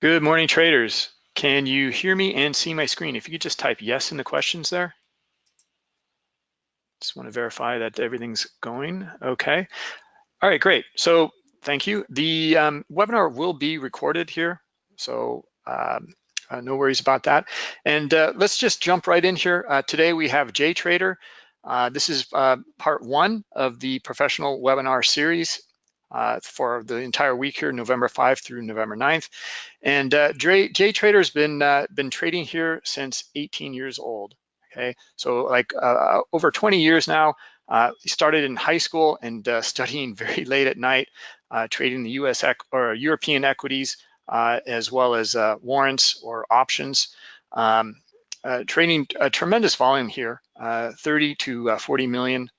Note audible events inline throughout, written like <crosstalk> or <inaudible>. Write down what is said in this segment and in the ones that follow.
Good morning, traders. Can you hear me and see my screen? If you could just type yes in the questions there. Just want to verify that everything's going okay. All right, great. So thank you. The um, webinar will be recorded here, so um, uh, no worries about that. And uh, let's just jump right in here. Uh, today we have JTrader. Uh, this is uh, part one of the professional webinar series uh, for the entire week here, November 5 through November 9th. And uh, JTrader's been uh, been trading here since 18 years old. Okay, so like uh, uh over 20 years now. Uh, he started in high school and uh, studying <laughs> very late at night, trading the U.S. or European equities as well as warrants or options. Um, trading a tremendous volume here, 30 to 40 million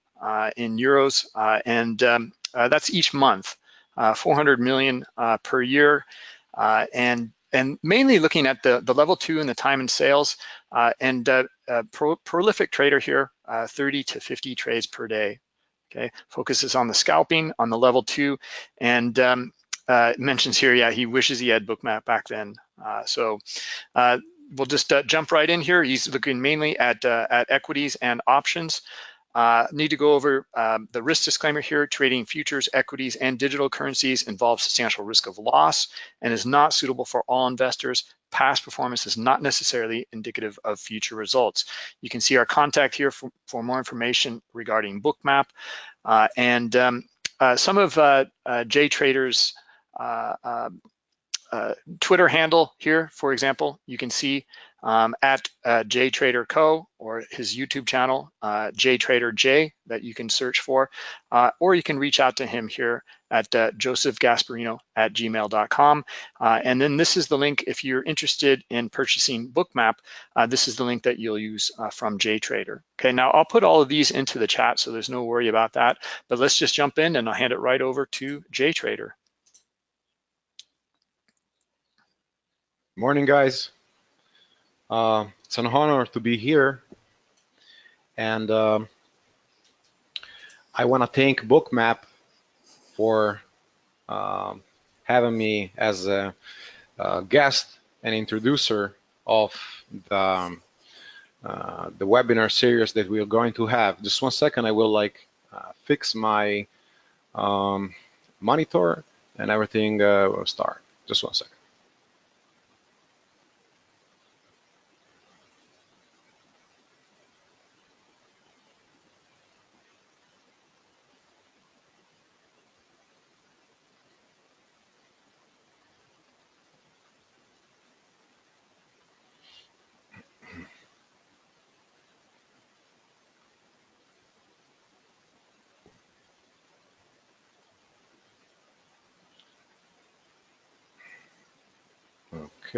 in euros, and um, that's each month, uh, 400 million uh, per year, and and mainly looking at the, the level two and the time and sales and pro prolific trader here, 30 to 50 trades per day. Okay, focuses on the scalping on the level two, and um, uh, mentions here, yeah, he wishes he had bookmap back then. Uh, so uh, we'll just jump right in here. He's looking mainly at at equities and options. Uh, need to go over um, the risk disclaimer here. Trading futures, equities, and digital currencies involves substantial risk of loss and is not suitable for all investors. Past performance is not necessarily indicative of future results. You can see our contact here for, for more information regarding Bookmap. Uh, and um, uh, some of uh, uh JTrader's uh, um, uh, Twitter handle here, for example, you can see um, at uh, JTrader Co. or his YouTube channel, uh, JTrader J, that you can search for, uh, or you can reach out to him here at uh, josephgasparino at gmail.com. Uh, and then this is the link if you're interested in purchasing Bookmap, uh, this is the link that you'll use uh, from JTrader. Okay, now I'll put all of these into the chat so there's no worry about that, but let's just jump in and I'll hand it right over to JTrader. Morning, guys. Uh, it's an honor to be here. And uh, I want to thank Bookmap for uh, having me as a, a, guest and introducer of the, um, uh, the webinar series that we are going to have. Just one second, I will like uh, fix my um, monitor and everything uh, will start. Just one second.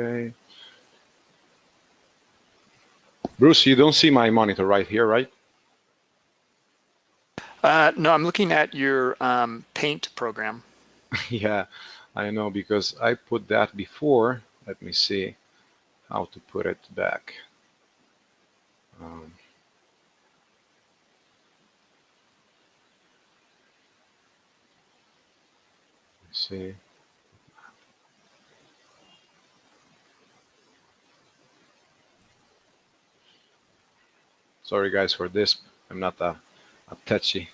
Okay. Bruce, you don't see my monitor right here, right? Uh, no, I'm looking at your um, Paint program. <laughs> yeah, I know because I put that before. Let me see how to put it back. Um, see. Sorry guys for this. I'm not a, a touchy.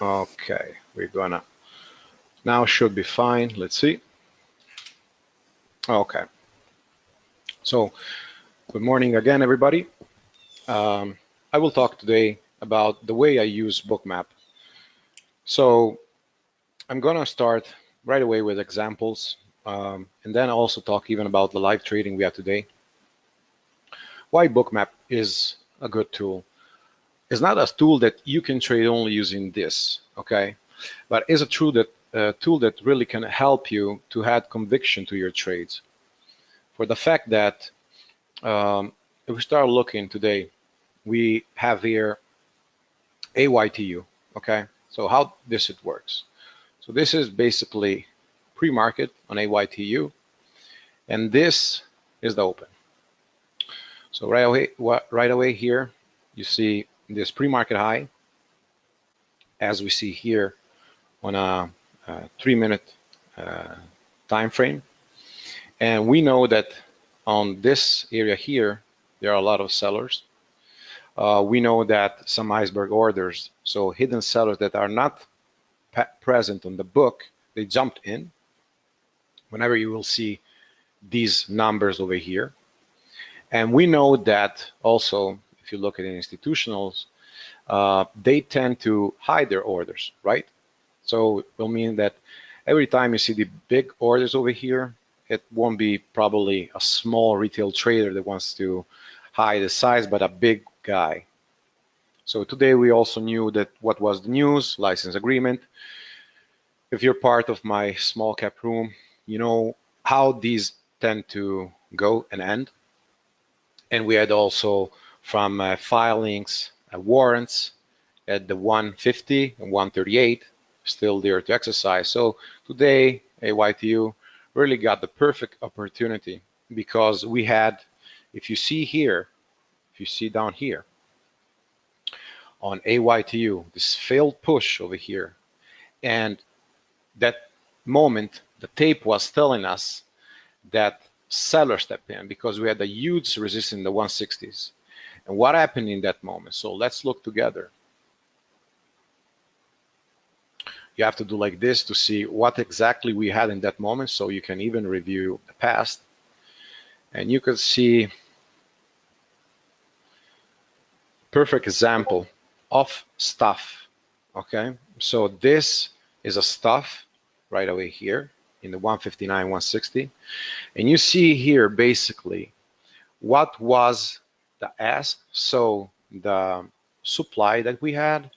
Okay, we're gonna, now should be fine. Let's see. Okay. So, good morning again, everybody. Um, I will talk today about the way I use Bookmap. So, I'm gonna start right away with examples, um, and then also talk even about the live trading we have today. Why Bookmap is a good tool. It's not a tool that you can trade only using this, okay? But is it true that a tool that really can help you to add conviction to your trades. For the fact that um, if we start looking today, we have here AYTU, okay? So how this it works. So this is basically pre-market on AYTU, and this is the open. So right away, right away here, you see this pre-market high, as we see here on a, a three-minute uh, time frame. And we know that on this area here, there are a lot of sellers. Uh, we know that some iceberg orders, so hidden sellers that are not present on the book, they jumped in. Whenever you will see these numbers over here. And we know that also, if you look at institutionals, uh, they tend to hide their orders, right? So it will mean that every time you see the big orders over here, it won't be probably a small retail trader that wants to hide the size, but a big guy. So today we also knew that what was the news, license agreement. If you're part of my small cap room, you know how these tend to go and end. And we had also from uh, filings, uh, warrants at the 150 and 138 still there to exercise. So today, AYTU really got the perfect opportunity because we had, if you see here, if you see down here, on AYTU, this failed push over here, and that moment, the tape was telling us that seller stepped in because we had a huge resistance in the 160s. And what happened in that moment? So let's look together. You have to do like this to see what exactly we had in that moment so you can even review the past. And you can see perfect example of stuff, okay? So this is a stuff right away here in the 159, 160. And you see here basically what was the ask, so the supply that we had,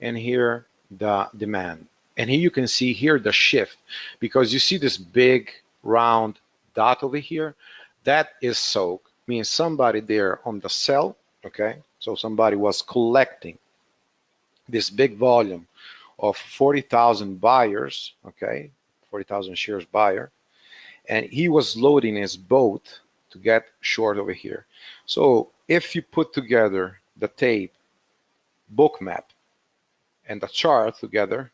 and here the demand. And here you can see here the shift because you see this big round dot over here. That is soak, means somebody there on the sell, okay? So somebody was collecting this big volume of 40,000 buyers, okay? 40,000 shares buyer, and he was loading his boat to get short over here. So if you put together the tape, Bookmap, and the chart together,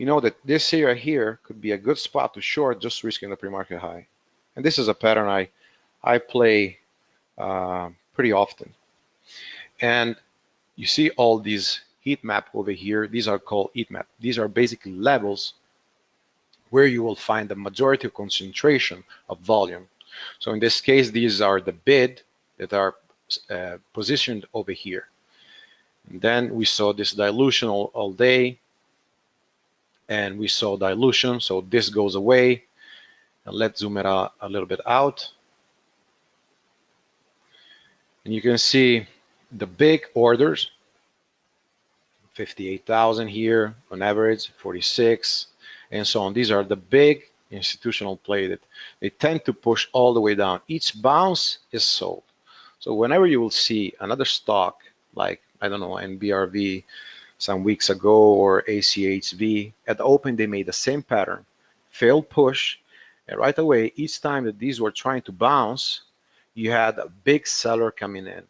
you know that this area here could be a good spot to short just risking the pre-market high. And this is a pattern I, I play uh, pretty often. And you see all these heat map over here. These are called heat map. These are basically levels where you will find the majority of concentration of volume. So in this case, these are the bid that are uh, positioned over here. And then we saw this dilution all, all day, and we saw dilution, so this goes away. And let's zoom it out a little bit out. And you can see the big orders, 58,000 here on average, 46, and so on. These are the big institutional play that they tend to push all the way down. Each bounce is sold. So whenever you will see another stock like, I don't know, NBRV some weeks ago or ACHV, at the open they made the same pattern, failed push, and right away, each time that these were trying to bounce, you had a big seller coming in.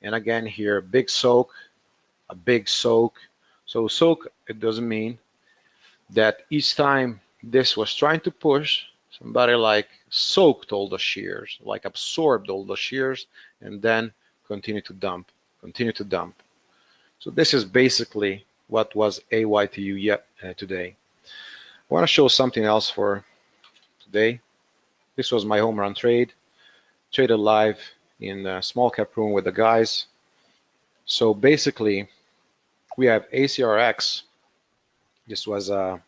And again here, big soak, a big soak. So soak, it doesn't mean that each time this was trying to push, somebody like soaked all the shears, like absorbed all the shears, and then continue to dump, continue to dump. So this is basically what was AYTU yet uh, today. I want to show something else for today. This was my home run trade, traded live in a small cap room with the guys. So basically, we have ACRX this was a,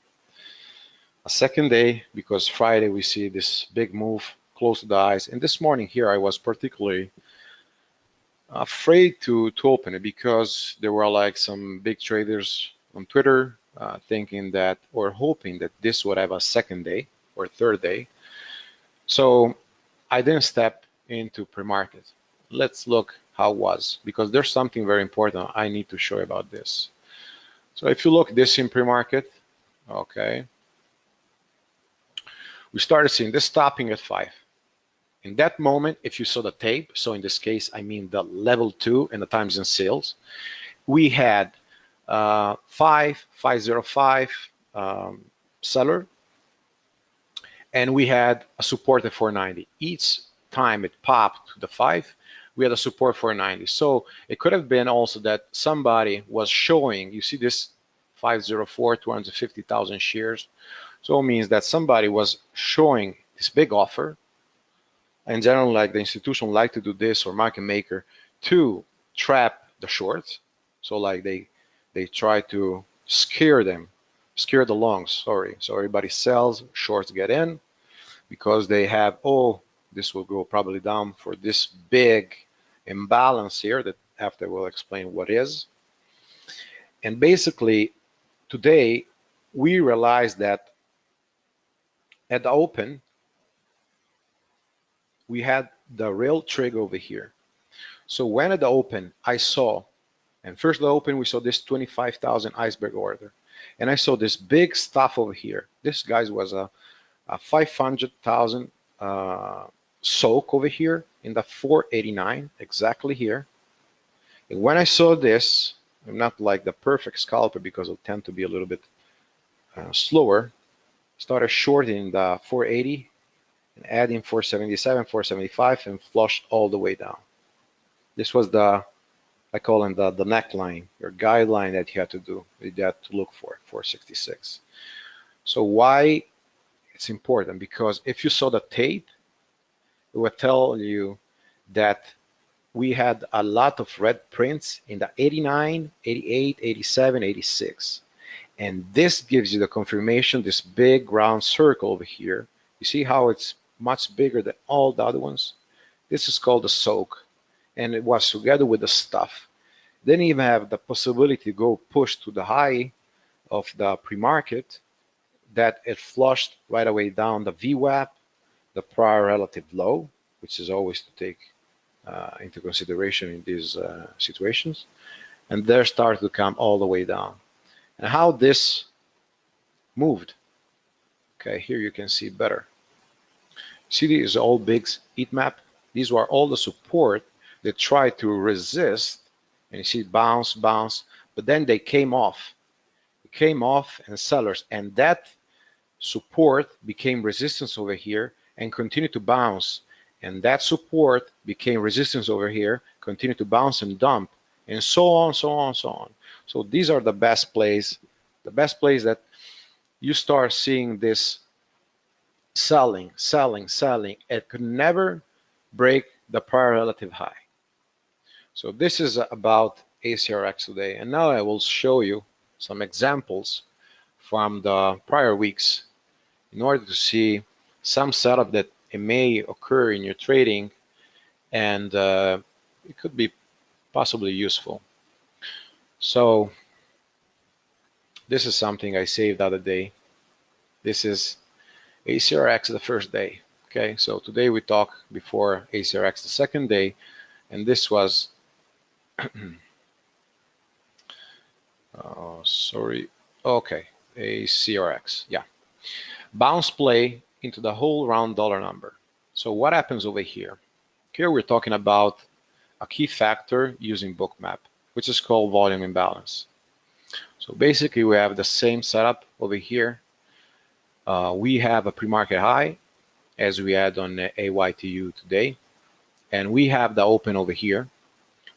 a second day because Friday we see this big move close to the eyes. And this morning here I was particularly afraid to, to open it because there were like some big traders on Twitter uh, thinking that or hoping that this would have a second day or third day. So I didn't step into pre-market. Let's look how it was because there's something very important I need to show about this. So if you look this in pre-market, okay, we started seeing this stopping at five. In that moment, if you saw the tape, so in this case, I mean the level two and the times and sales, we had uh, five, 505 um, seller, and we had a support at 490. Each time it popped to the five, we had a support 490. So it could have been also that somebody was showing, you see this 504, 250,000 shares. So it means that somebody was showing this big offer. In general, like the institution like to do this or market maker to trap the shorts. So like they they try to scare them, scare the longs, sorry. So everybody sells, shorts get in because they have, oh, this will go probably down for this big imbalance here that after we'll explain what is. And basically today we realize that at the open, we had the real trigger over here. So when at the open, I saw, and first the open, we saw this 25,000 iceberg order. And I saw this big stuff over here. This guys was a, a 500,000 uh, soak over here in the 489, exactly here. And when I saw this, I'm not like the perfect scalper because it'll tend to be a little bit uh, slower. Started shorting the 480 and adding 477, 475 and flushed all the way down. This was the, I call it the, the neckline, your guideline that you had to do, you had to look for, 466. So why it's important? Because if you saw the tape, it would tell you that we had a lot of red prints in the 89, 88, 87, 86. And this gives you the confirmation, this big round circle over here. You see how it's much bigger than all the other ones? This is called the soak. And it was together with the stuff. Then even have the possibility to go push to the high of the pre-market that it flushed right away down the VWAP, the prior relative low, which is always to take uh, into consideration in these uh, situations. And there started to come all the way down. And how this moved. Okay, here you can see better. See is all big heat map? These were all the support that tried to resist. And you see bounce, bounce, but then they came off. It came off and sellers. And that support became resistance over here and continued to bounce and that support became resistance over here, continued to bounce and dump, and so on, so on, so on. So these are the best plays, the best plays that you start seeing this selling, selling, selling. It could never break the prior relative high. So this is about ACRX today. And now I will show you some examples from the prior weeks in order to see some setup that it may occur in your trading and uh, it could be possibly useful. So this is something I saved the other day. This is ACRX the first day. Okay, so today we talk before ACRX the second day, and this was, oh, <clears throat> sorry, okay, ACRX, yeah. Bounce play into the whole round dollar number. So what happens over here? Here we're talking about a key factor using bookmap, which is called volume imbalance. So basically we have the same setup over here. Uh, we have a pre-market high as we had on AYTU today. And we have the open over here.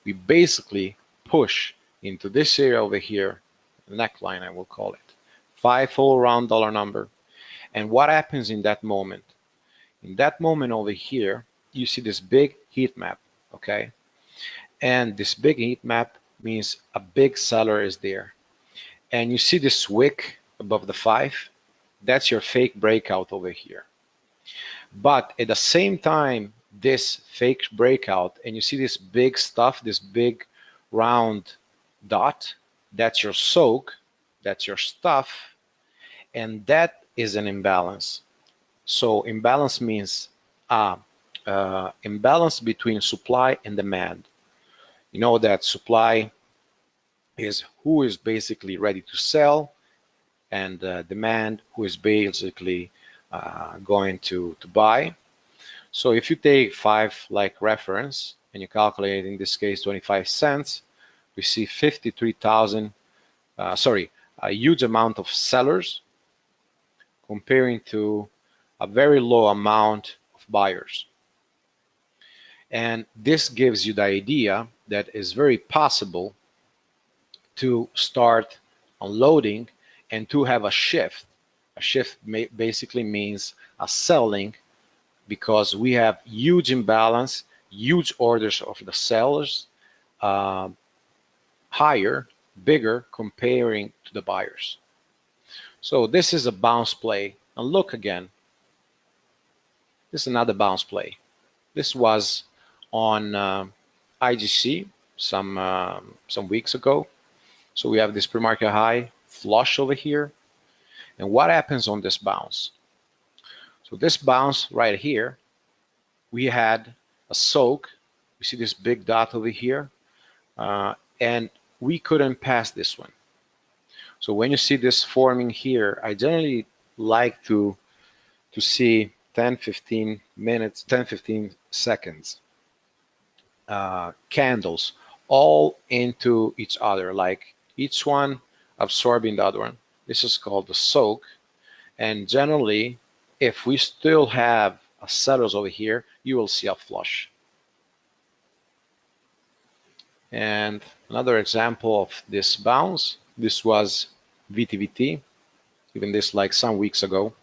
We basically push into this area over here, neckline I will call it. Five full round dollar number and what happens in that moment? In that moment over here, you see this big heat map, okay? And this big heat map means a big seller is there. And you see this wick above the five? That's your fake breakout over here. But at the same time, this fake breakout, and you see this big stuff, this big round dot, that's your soak, that's your stuff, and that is an imbalance. So imbalance means uh, uh, imbalance between supply and demand. You know that supply is who is basically ready to sell and uh, demand who is basically uh, going to, to buy. So if you take five like reference and you calculate in this case 25 cents, we see 53,000, uh, sorry, a huge amount of sellers comparing to a very low amount of buyers. And this gives you the idea that it's very possible to start unloading and to have a shift. A shift basically means a selling because we have huge imbalance, huge orders of the sellers, uh, higher, bigger comparing to the buyers. So this is a bounce play. And look again, this is another bounce play. This was on uh, IGC some uh, some weeks ago. So we have this pre-market high flush over here. And what happens on this bounce? So this bounce right here, we had a soak. You see this big dot over here, uh, and we couldn't pass this one. So when you see this forming here, I generally like to to see 10, 15 minutes, 10, 15 seconds uh, candles all into each other, like each one absorbing the other one. This is called the soak. And generally, if we still have a sellers over here, you will see a flush. And another example of this bounce, this was VTVT, even this like some weeks ago.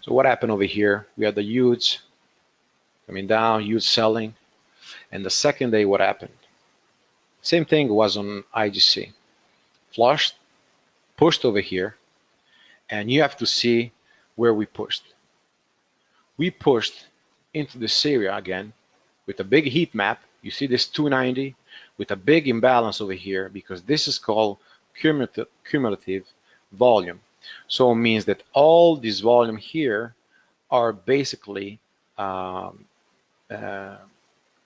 So what happened over here? We had the huge coming down, huge selling. And the second day, what happened? Same thing was on IGC. Flushed, pushed over here, and you have to see where we pushed. We pushed into this area again with a big heat map. You see this 290 with a big imbalance over here because this is called cumulative, cumulative volume. So it means that all this volume here are basically um, uh,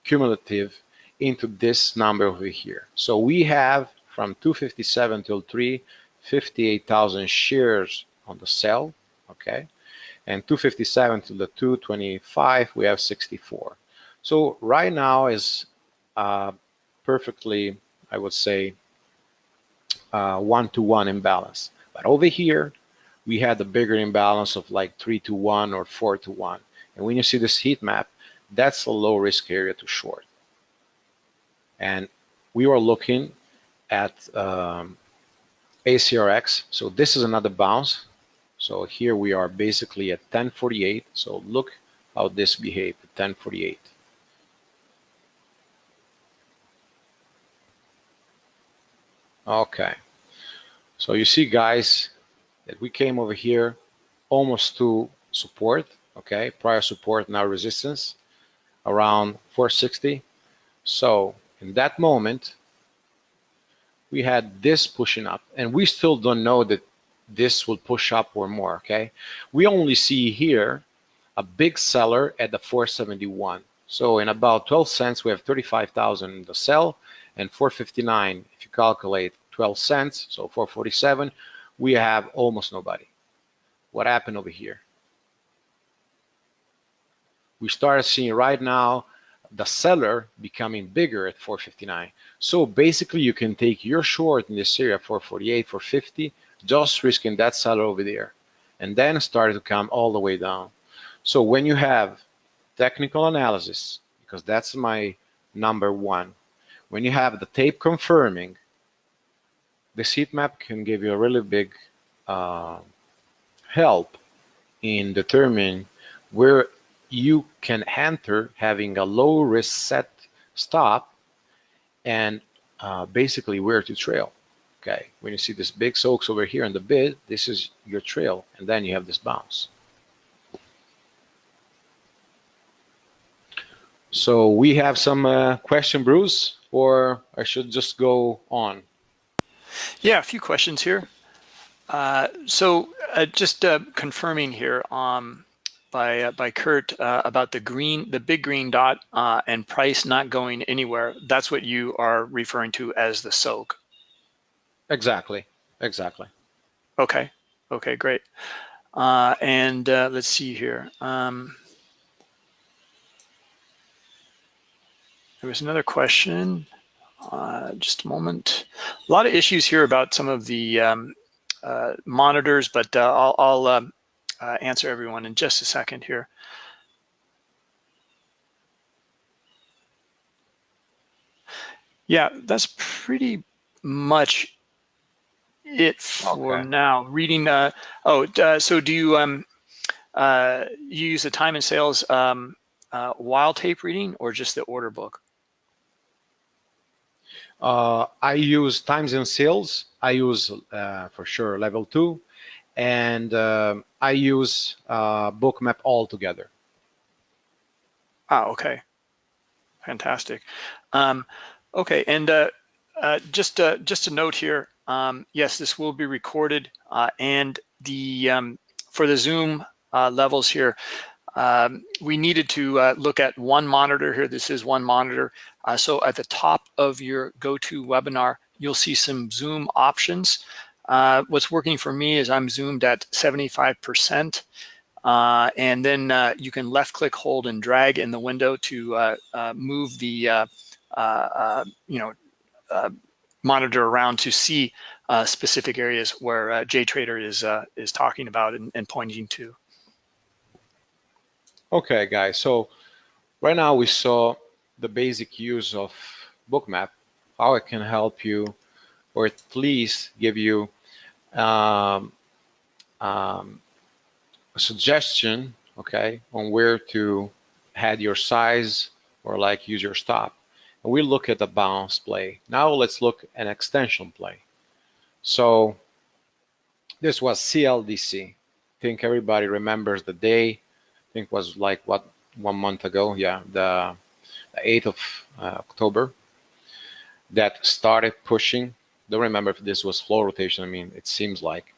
cumulative into this number over here. So we have from 257 till 3, 58,000 shares on the sell, okay? And 257 till the 225, we have 64. So right now is uh, perfectly, I would say, uh, one-to-one -one imbalance. But over here, we had a bigger imbalance of like three to one or four to one. And when you see this heat map, that's a low risk area to short. And we were looking at um, ACRX. So this is another bounce. So here we are basically at 1048. So look how this behaved at 1048. Okay. So you see guys that we came over here almost to support, okay? Prior support, now resistance around 460. So in that moment, we had this pushing up and we still don't know that this will push up or more, okay? We only see here a big seller at the 471. So in about 12 cents, we have 35,000 in the sell and 459, if you calculate 12 cents, so 447, we have almost nobody. What happened over here? we started seeing right now the seller becoming bigger at 459. So basically you can take your short in this area 448, 450, just risking that seller over there and then start to come all the way down. So when you have technical analysis, because that's my number one, when you have the tape confirming, this heat map can give you a really big uh, help in determining where you can enter having a low risk set stop and uh, basically where to trail. Okay, when you see this big soaks over here in the bid, this is your trail, and then you have this bounce. So we have some uh, question, Bruce, or I should just go on? Yeah, a few questions here. Uh, so uh, just uh, confirming here, um, by uh, by Kurt uh, about the green, the big green dot uh, and price not going anywhere. That's what you are referring to as the soak. Exactly, exactly. Okay, okay, great. Uh, and uh, let's see here. Um, there was another question. Uh, just a moment. A lot of issues here about some of the um, uh, monitors, but uh, I'll, I'll um, uh, answer everyone in just a second here. Yeah, that's pretty much it for okay. now. Reading, uh, oh, uh, so do you, um, uh, you use the time and sales um, uh, while tape reading or just the order book? Uh, I use times and sales. I use uh, for sure level two, and uh, I use uh, Bookmap altogether. Ah, okay, fantastic. Um, okay, and uh, uh, just uh, just a note here. Um, yes, this will be recorded, uh, and the um, for the Zoom levels here, um, we needed to look at one monitor here. This is one monitor. So at the top of your GoToWebinar, you'll see some Zoom options. Uh, what's working for me is I'm zoomed at 75%. Uh, and then uh, you can left click, hold, and drag in the window to uh, uh, move the you know monitor around to see specific areas where JTrader is is talking about and, and pointing to. Okay, guys. So right now we saw the basic use of Bookmap, how it can help you or at least give you um, um, a suggestion, okay, on where to head your size or like use your stop. And we look at the bounce play. Now let's look at extension play. So this was CLDC. I think everybody remembers the day. I think was like what one month ago. Yeah, the, the 8th of uh, October that started pushing don't remember if this was float rotation. I mean, it seems like.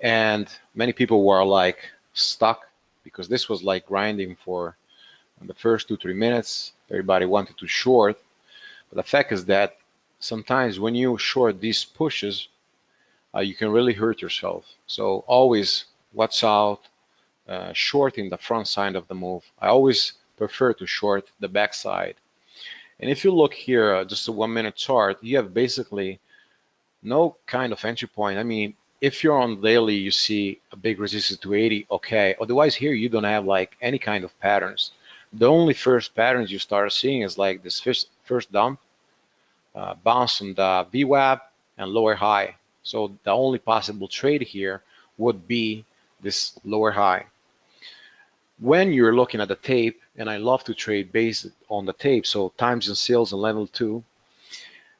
And many people were like stuck because this was like grinding for the first two, three minutes. Everybody wanted to short. But the fact is that sometimes when you short these pushes, uh, you can really hurt yourself. So always watch out, uh, shorting the front side of the move. I always prefer to short the back side and if you look here, uh, just a one minute chart, you have basically no kind of entry point. I mean, if you're on daily, you see a big resistance to 80, okay. Otherwise here, you don't have like any kind of patterns. The only first patterns you start seeing is like this first, first dump, uh, bounce on the VWAP and lower high. So the only possible trade here would be this lower high when you're looking at the tape, and I love to trade based on the tape, so times and sales and level two,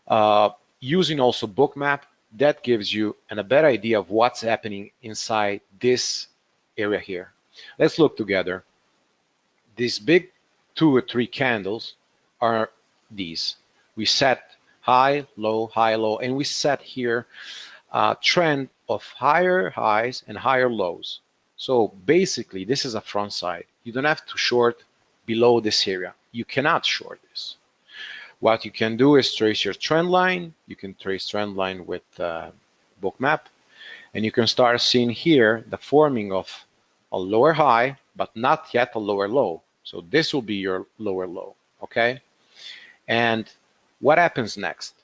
uh, using also bookmap, that gives you an, a better idea of what's happening inside this area here. Let's look together. These big two or three candles are these. We set high, low, high, low, and we set here a trend of higher highs and higher lows. So basically, this is a front side. You don't have to short below this area. You cannot short this. What you can do is trace your trend line. You can trace trend line with uh, bookmap. And you can start seeing here the forming of a lower high, but not yet a lower low. So this will be your lower low, okay? And what happens next?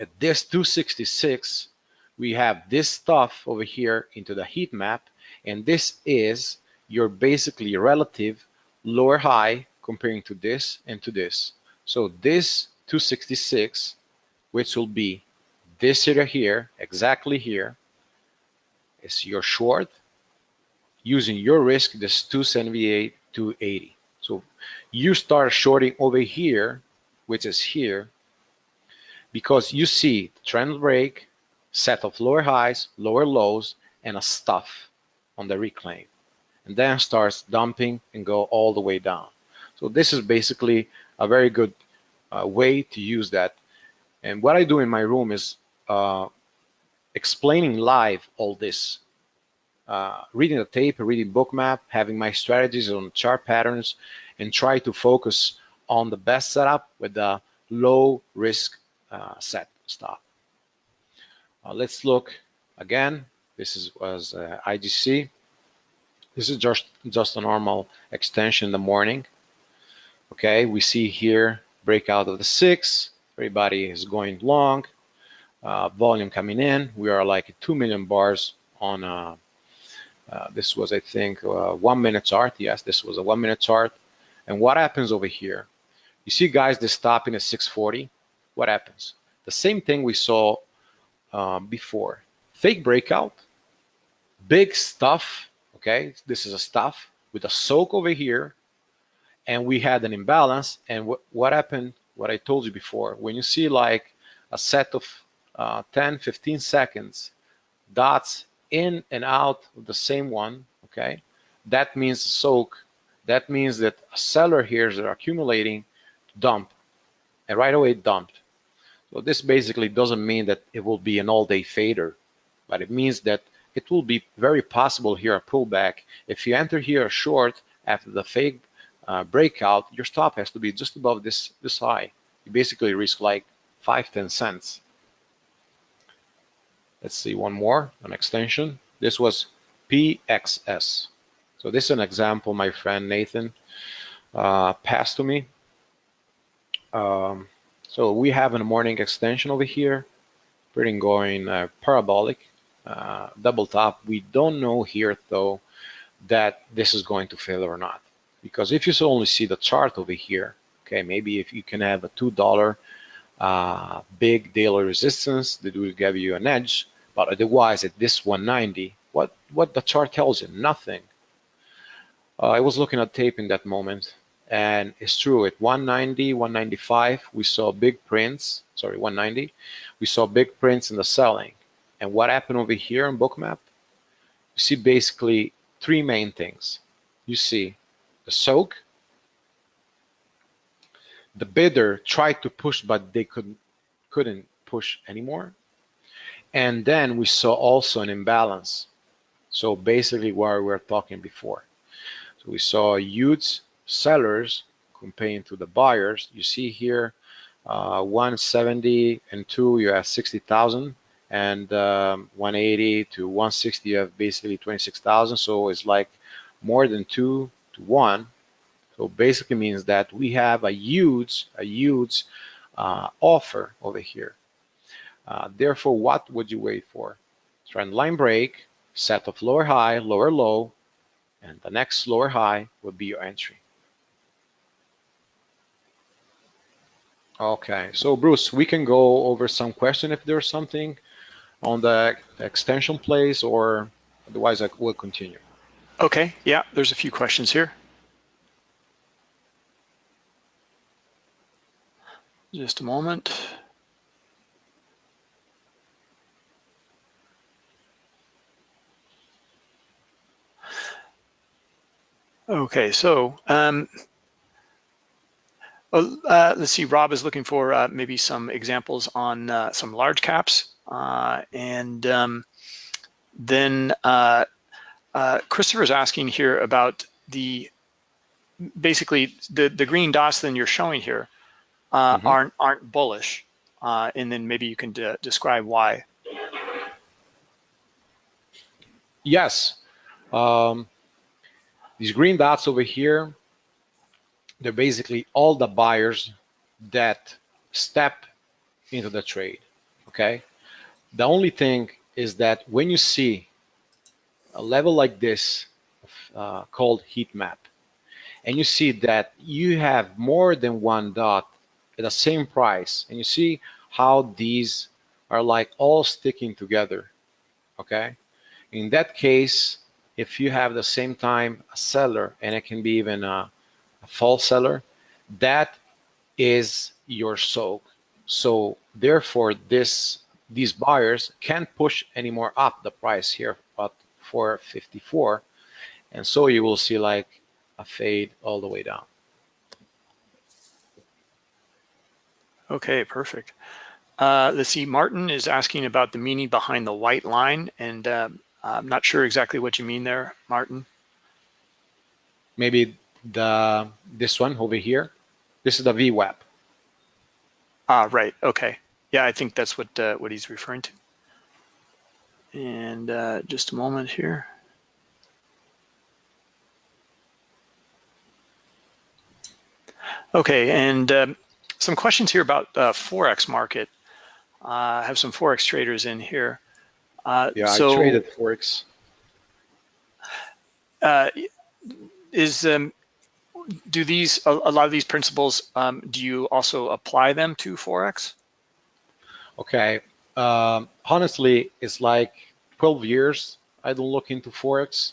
At this 266, we have this stuff over here into the heat map and this is your basically relative lower high comparing to this and to this. So this 266, which will be this area here, exactly here, is your short using your risk, this 278, 280. So you start shorting over here, which is here, because you see trend break, set of lower highs, lower lows, and a stuff on the reclaim and then starts dumping and go all the way down. So this is basically a very good uh, way to use that. And what I do in my room is uh, explaining live all this. uh, reading the tape, reading Bookmap, having my strategies on chart patterns, and try to focus on the best setup with the low risk uh, set stop. Uh, let's look again. This is was uh, IGC. This is just just a normal extension in the morning. Okay, we see here breakout of the six. Everybody is going long. Uh, volume coming in. We are like 2 million bars on uh, uh, this was, I think, uh, one minute chart. Yes, this was a one minute chart. And what happens over here? You see guys, they're stopping at 640. What happens? The same thing we saw um, before. Fake breakout, big stuff, okay? This is a stuff with a soak over here. And we had an imbalance. And what, what happened, what I told you before, when you see like a set of uh, 10, 15 seconds, dots in and out of the same one, okay? That means soak. That means that a seller here is accumulating dump and right away dumped. So this basically doesn't mean that it will be an all-day fader, but it means that it will be very possible here a pullback. If you enter here short after the fake uh, breakout, your stop has to be just above this, this high. You basically risk like five, 10 cents. Let's see one more, an extension. This was PXS. So this is an example my friend Nathan uh, passed to me. Um, so we have a morning extension over here, pretty going uh, parabolic, uh, double top. We don't know here though that this is going to fail or not. Because if you only see the chart over here, okay, maybe if you can have a $2 uh, big daily resistance that will give you an edge. But otherwise, at this 190, what what the chart tells you? Nothing. Uh, I was looking at tape in that moment, and it's true. At 190, 195, we saw big prints. Sorry, 190, we saw big prints in the selling. And what happened over here on Bookmap? You see basically three main things. You see the soak, the bidder tried to push, but they couldn't couldn't push anymore. And then we saw also an imbalance. So basically what we were talking before. So we saw huge sellers comparing to the buyers. You see here uh, 170 and 2 you have 60,000 and um, 180 to 160 you have basically 26,000 so it's like more than 2 to 1 so basically means that we have a huge, a huge uh, offer over here. Uh, therefore, what would you wait for? Trend line break, set of lower high, lower low, and the next lower high would be your entry. Okay, so Bruce, we can go over some question if there's something on the extension place or otherwise I will continue. Okay, yeah, there's a few questions here. Just a moment. Okay, so um, uh, let's see, Rob is looking for uh, maybe some examples on uh, some large caps. Uh, and um, then uh, uh, Christopher is asking here about the, basically the, the green dots that you're showing here uh, mm -hmm. aren't aren't bullish, uh, and then maybe you can describe why. Yes, um, these green dots over here, they're basically all the buyers that step into the trade. Okay, the only thing is that when you see a level like this uh, called heat map, and you see that you have more than one dot at the same price and you see how these are like all sticking together okay? In that case if you have the same time a seller and it can be even a, a false seller that is your soak. So therefore this these buyers can't push anymore up the price here at 454 and so you will see like a fade all the way down Okay, perfect. Uh, let's see, Martin is asking about the meaning behind the white line. And uh, I'm not sure exactly what you mean there, Martin. Maybe the this one over here. This is the VWAP. Ah, right. Okay. Yeah, I think that's what uh, what he's referring to. And uh, just a moment here. Okay, and um, some questions here about uh, Forex market. Uh, I have some Forex traders in here. Uh, yeah, so, I traded Forex. Uh, is um, do these a, a, lot of these principles? Um, do you also apply them to Forex? Okay, um, honestly, it's like 12 years I don't look into Forex,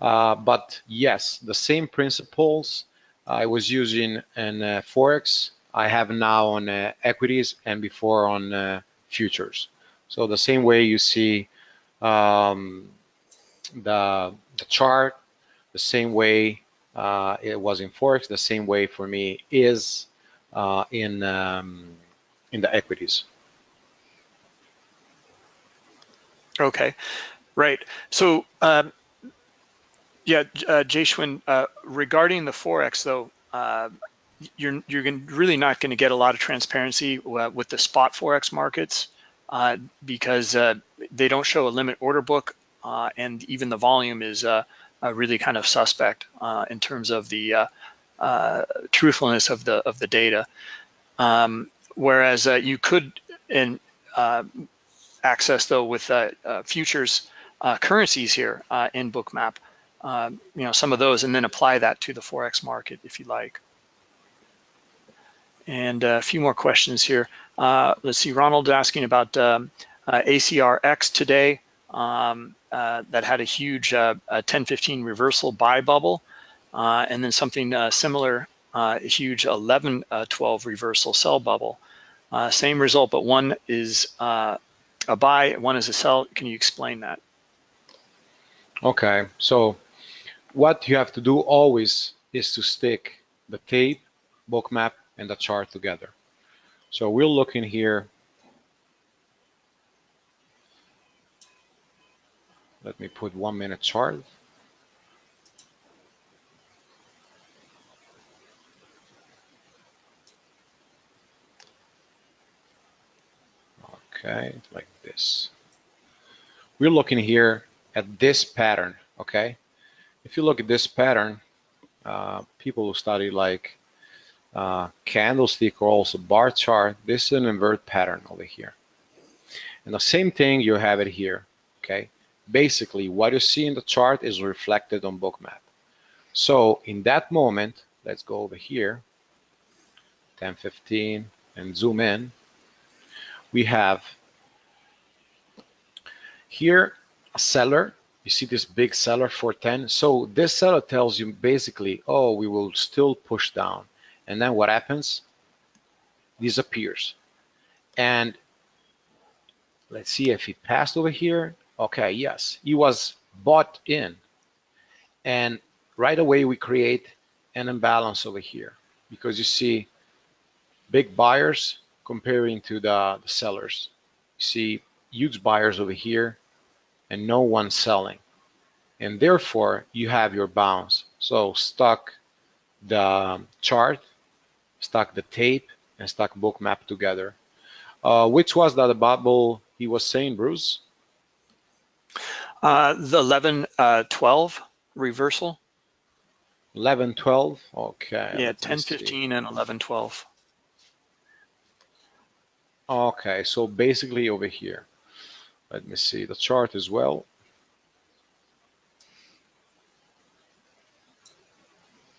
uh, but yes, the same principles I was using in uh, Forex, I have now on uh, equities and before on uh, futures. So the same way you see um, the, the chart, the same way uh, it was in Forex, the same way for me is uh, in, um, in the equities. Okay, right. So um, yeah, uh, Jayswin, uh, regarding the Forex though, uh, you're, you're really not gonna get a lot of transparency uh, with the spot Forex markets uh, because uh, they don't show a limit order book and even the volume is really kind of suspect in terms of the truthfulness of the of the data. Um, whereas you could in access though with futures currencies here in Bookmap um, you know, some of those and then apply that to the Forex market if you like. And a few more questions here. Uh, let's see, Ronald asking about um, uh, ACRX today um, uh, that had a huge uh, 1015 reversal buy bubble uh, and then something uh, similar, a huge 1112 reversal sell bubble. same result, but one is a buy, one is a sell. Can you explain that? Okay, so what you have to do always is to stick the tape, Bookmap, and the chart together. So we'll look in here. Let me put one minute chart. Okay, like this. We're looking here at this pattern, okay? if you look at this pattern, uh, people who study like uh, candlestick or also bar chart, this is an invert pattern over here. And the same thing, you have it here, okay? Basically, what you see in the chart is reflected on Bookmap. So in that moment, let's go over here, 1015, and zoom in. We have here a seller. You see this big seller for 10 so this seller tells you basically oh we will still push down. And then what happens? Disappears. And let's see if he passed over here. Okay yes he was bought in. And right away we create an imbalance over here. Because you see big buyers comparing to the, the sellers you see huge buyers over here and no one selling. And therefore, you have your bounce. So stuck the chart, stuck the tape, and stuck Bookmap together. Uh, which was that bubble he was saying, Bruce? Uh, the 11, uh, 12 reversal. 11, 12, okay. Yeah, 10, 15 and 11, 12. Okay, so basically over here. Let me see the chart as well.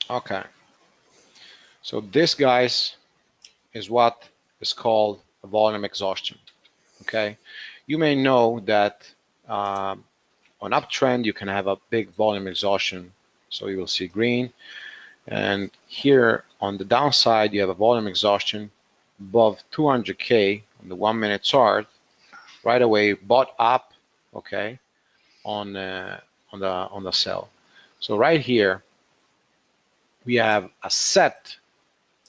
Okay. So this, guys, is what is called a volume exhaustion. Okay. You may know that uh, on uptrend, you can have a big volume exhaustion. So you will see green. And here on the downside, you have a volume exhaustion above 200K on the one minute chart right away bought up, okay, on uh, on the on the sell. So right here, we have a set.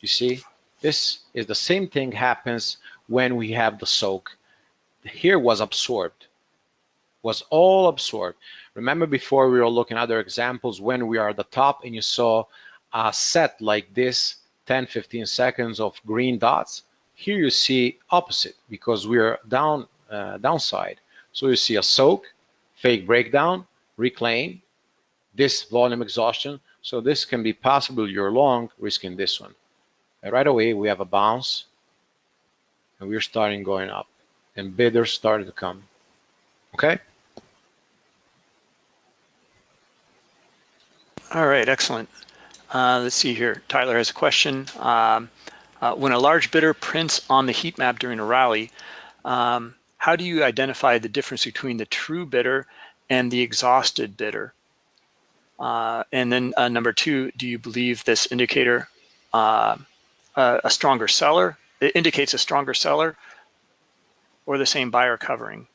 You see, this is the same thing happens when we have the soak. Here was absorbed. was all absorbed. Remember before we were looking at other examples when we are at the top and you saw a set like this, 10, 15 seconds of green dots. Here you see opposite because we're down uh, downside. So you see a soak, fake breakdown, reclaim, this volume exhaustion. So this can be possible you're long risking this one. And right away we have a bounce and we're starting going up and bidders started to come. Okay. All right, excellent. Uh, let's see here. Tyler has a question. Um, uh, when a large bidder prints on the heat map during a rally, um, how do you identify the difference between the true bidder and the exhausted bidder? Uh, and then uh, number two, do you believe this indicator uh, a stronger seller? It indicates a stronger seller or the same buyer covering?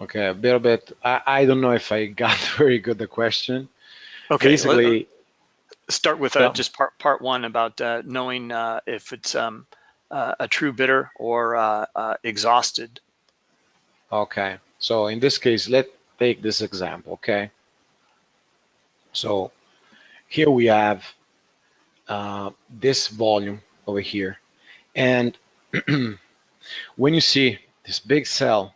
Okay, a little bit. I, I don't know if I <laughs> got very good the question. Okay, basically, start with uh, just part part one about uh, knowing uh, if it's um, uh, a true bidder or uh, uh, exhausted. Okay, so in this case, let's take this example. Okay, so here we have this volume over here, and <clears throat> when you see this big cell,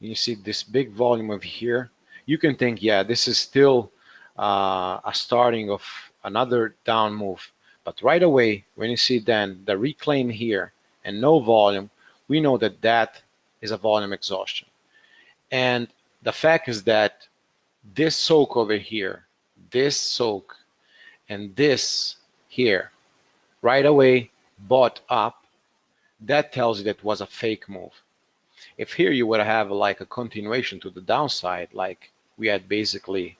you see this big volume over here, you can think, yeah, this is still uh, a starting of another down move. But right away, when you see then the reclaim here and no volume, we know that that is a volume exhaustion. And the fact is that this soak over here, this soak, and this here, right away bought up, that tells you that was a fake move. If here you would have like a continuation to the downside, like we had basically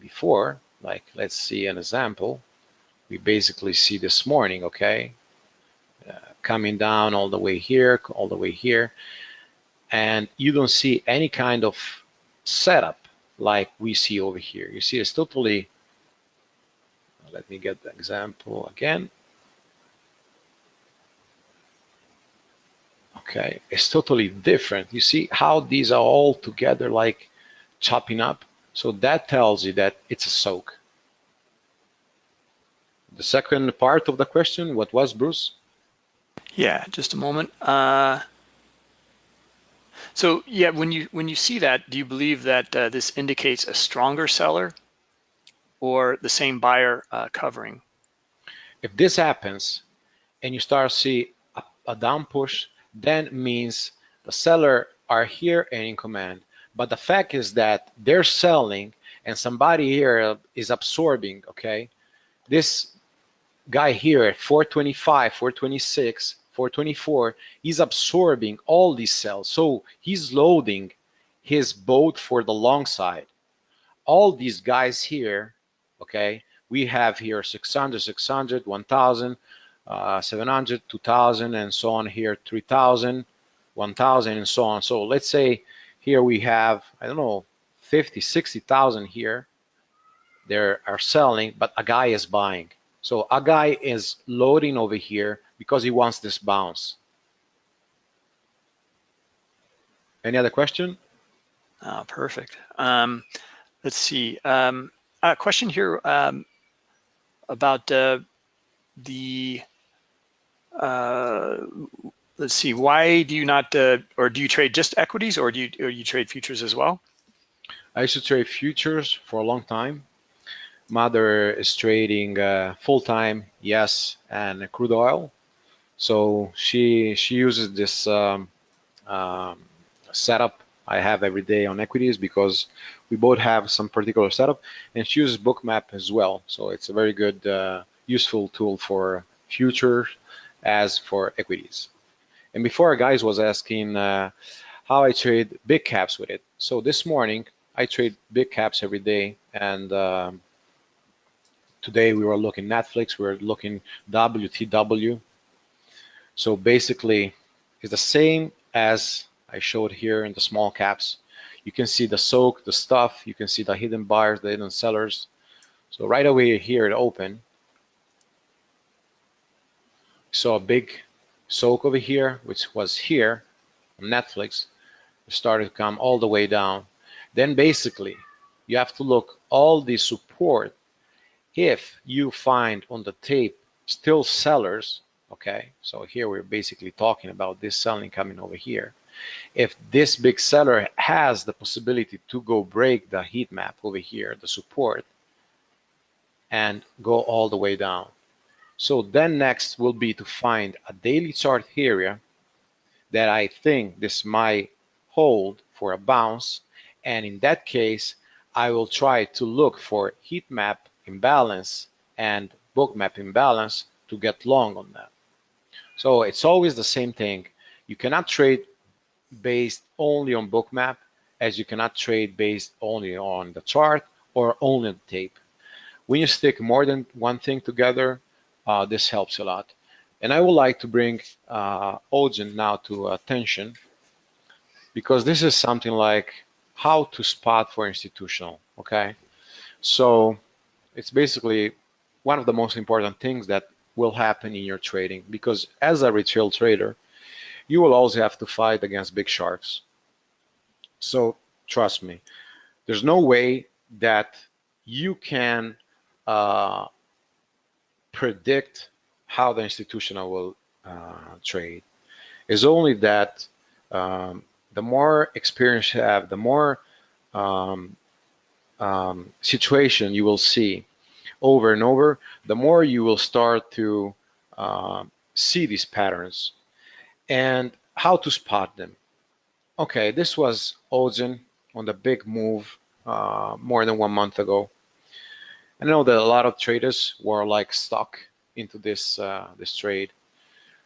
before, like let's see an example. We basically see this morning, okay, uh, coming down all the way here, all the way here, and you don't see any kind of setup like we see over here. You see it's totally, let me get the example again. Okay, it's totally different. You see how these are all together like chopping up? So that tells you that it's a soak. The second part of the question, what was Bruce? Yeah, just a moment. Uh, so yeah, when you when you see that, do you believe that uh, this indicates a stronger seller or the same buyer uh, covering? If this happens and you start to see a, a down push, then means the seller are here and in command. But the fact is that they're selling and somebody here is absorbing, okay? This guy here at 425, 426, 424, he's absorbing all these cells. So he's loading his boat for the long side. All these guys here, okay, we have here 600, 600, 1000, uh, 700, 2000, and so on here, 3000, 1000, and so on. So let's say here we have, I don't know, 50, 60,000 here. They are selling, but a guy is buying. So a guy is loading over here because he wants this bounce. Any other question? Oh, perfect. Um, let's see. Um, a question here um, about uh, the uh, let's see, why do you not, uh, or do you trade just equities or do you, or you trade futures as well? I used to trade futures for a long time. Mother is trading uh, full-time, yes, and crude oil. So she she uses this um, um, setup I have every day on equities because we both have some particular setup, and she uses Bookmap as well. So it's a very good, uh, useful tool for futures as for equities. And before, guys was asking uh, how I trade big caps with it. So this morning, I trade big caps every day. And um, today we were looking Netflix, we were looking WTW. So basically, it's the same as I showed here in the small caps. You can see the soak, the stuff, you can see the hidden buyers, the hidden sellers. So right away here it open. saw a big soak over here, which was here on Netflix. started to come all the way down. Then basically, you have to look all the support. If you find on the tape still sellers, okay, so here we're basically talking about this selling coming over here. If this big seller has the possibility to go break the heat map over here, the support, and go all the way down. So then next will be to find a daily chart area that I think this might hold for a bounce. And in that case, I will try to look for heat map imbalance and Bookmap imbalance to get long on that. So it's always the same thing. You cannot trade based only on Bookmap as you cannot trade based only on the chart or only on the tape. When you stick more than one thing together, uh, this helps a lot. And I would like to bring uh, Ogen now to attention because this is something like how to spot for institutional, okay? So it's basically one of the most important things that will happen in your trading because as a retail trader, you will always have to fight against big sharks. So trust me, there's no way that you can uh, predict how the institutional will uh, trade. Is only that um, the more experience you have, the more um, um, situation you will see over and over, the more you will start to uh, see these patterns and how to spot them. Okay, this was Ozen on the big move uh, more than one month ago. I know that a lot of traders were like stuck into this uh, this trade.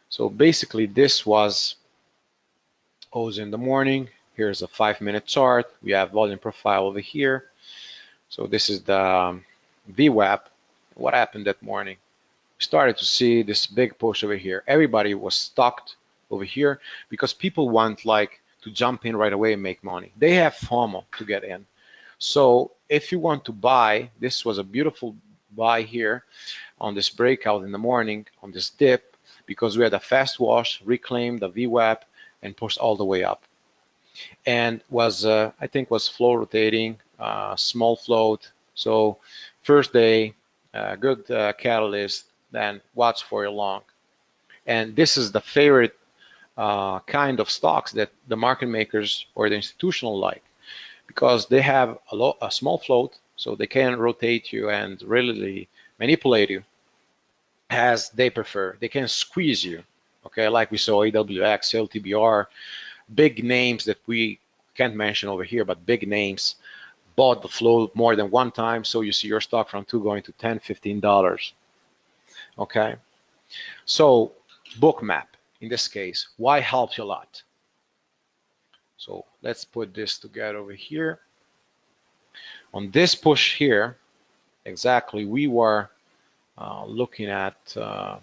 So basically, this was O's in the morning. Here's a five-minute chart. We have volume profile over here. So this is the um, VWAP. What happened that morning? We started to see this big push over here. Everybody was stuck over here because people want like to jump in right away and make money. They have FOMO to get in. So if you want to buy, this was a beautiful buy here on this breakout in the morning on this dip because we had a fast wash, reclaimed the VWAP and pushed all the way up. And was, uh, I think was float rotating, uh, small float. So first day, uh, good uh, catalyst, then watch for your long. And this is the favorite uh, kind of stocks that the market makers or the institutional like because they have a, lot, a small float, so they can rotate you and really manipulate you as they prefer. They can squeeze you, okay, like we saw AWX, LTBR, big names that we can't mention over here, but big names bought the float more than one time, so you see your stock from two going to 10, 15 dollars. Okay, so bookmap in this case, why helps you a lot? So let's put this together over here. On this push here, exactly, we were uh, looking at uh,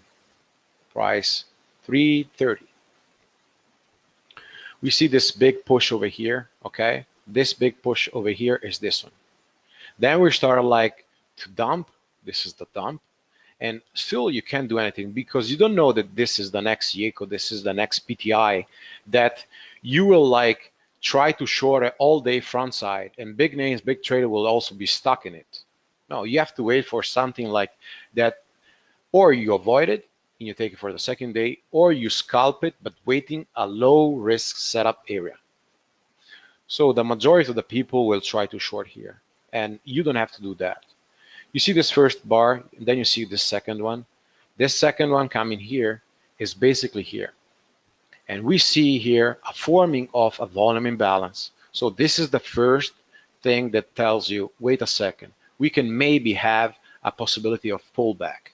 price 330. We see this big push over here, okay? This big push over here is this one. Then we started like to dump. This is the dump. And still you can't do anything because you don't know that this is the next YECO, this is the next PTI, that you will like try to short it all day front side and big names, big trader will also be stuck in it. No, you have to wait for something like that, or you avoid it and you take it for the second day, or you scalp it, but waiting a low risk setup area. So the majority of the people will try to short here and you don't have to do that. You see this first bar, then you see this second one. This second one coming here is basically here. And we see here a forming of a volume imbalance. So this is the first thing that tells you, wait a second, we can maybe have a possibility of pullback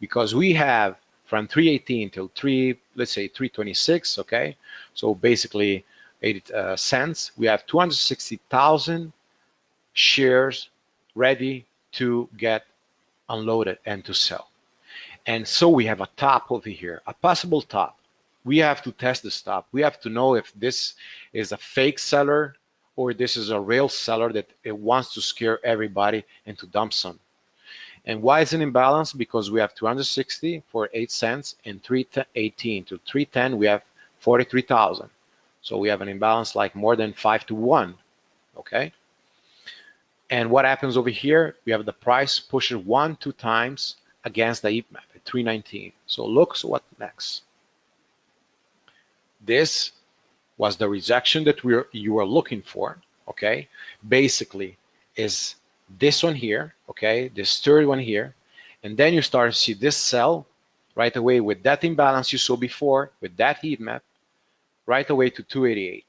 because we have from 318 till 3, let's say 326, okay? So basically 80 uh, cents, we have 260,000 shares ready to get unloaded and to sell. And so we have a top over here, a possible top we have to test the stop. We have to know if this is a fake seller or this is a real seller that it wants to scare everybody and to dump some. And why is it imbalance? Because we have 260 for 8 cents and 318 to 310 we have 43,000. So we have an imbalance like more than five to one, okay? And what happens over here? We have the price pushes one, two times against the heat map at 319. So look, so what next? This was the rejection that we are, you were looking for, okay? Basically is this one here, okay? This third one here. And then you start to see this cell right away with that imbalance you saw before, with that heat map, right away to 288,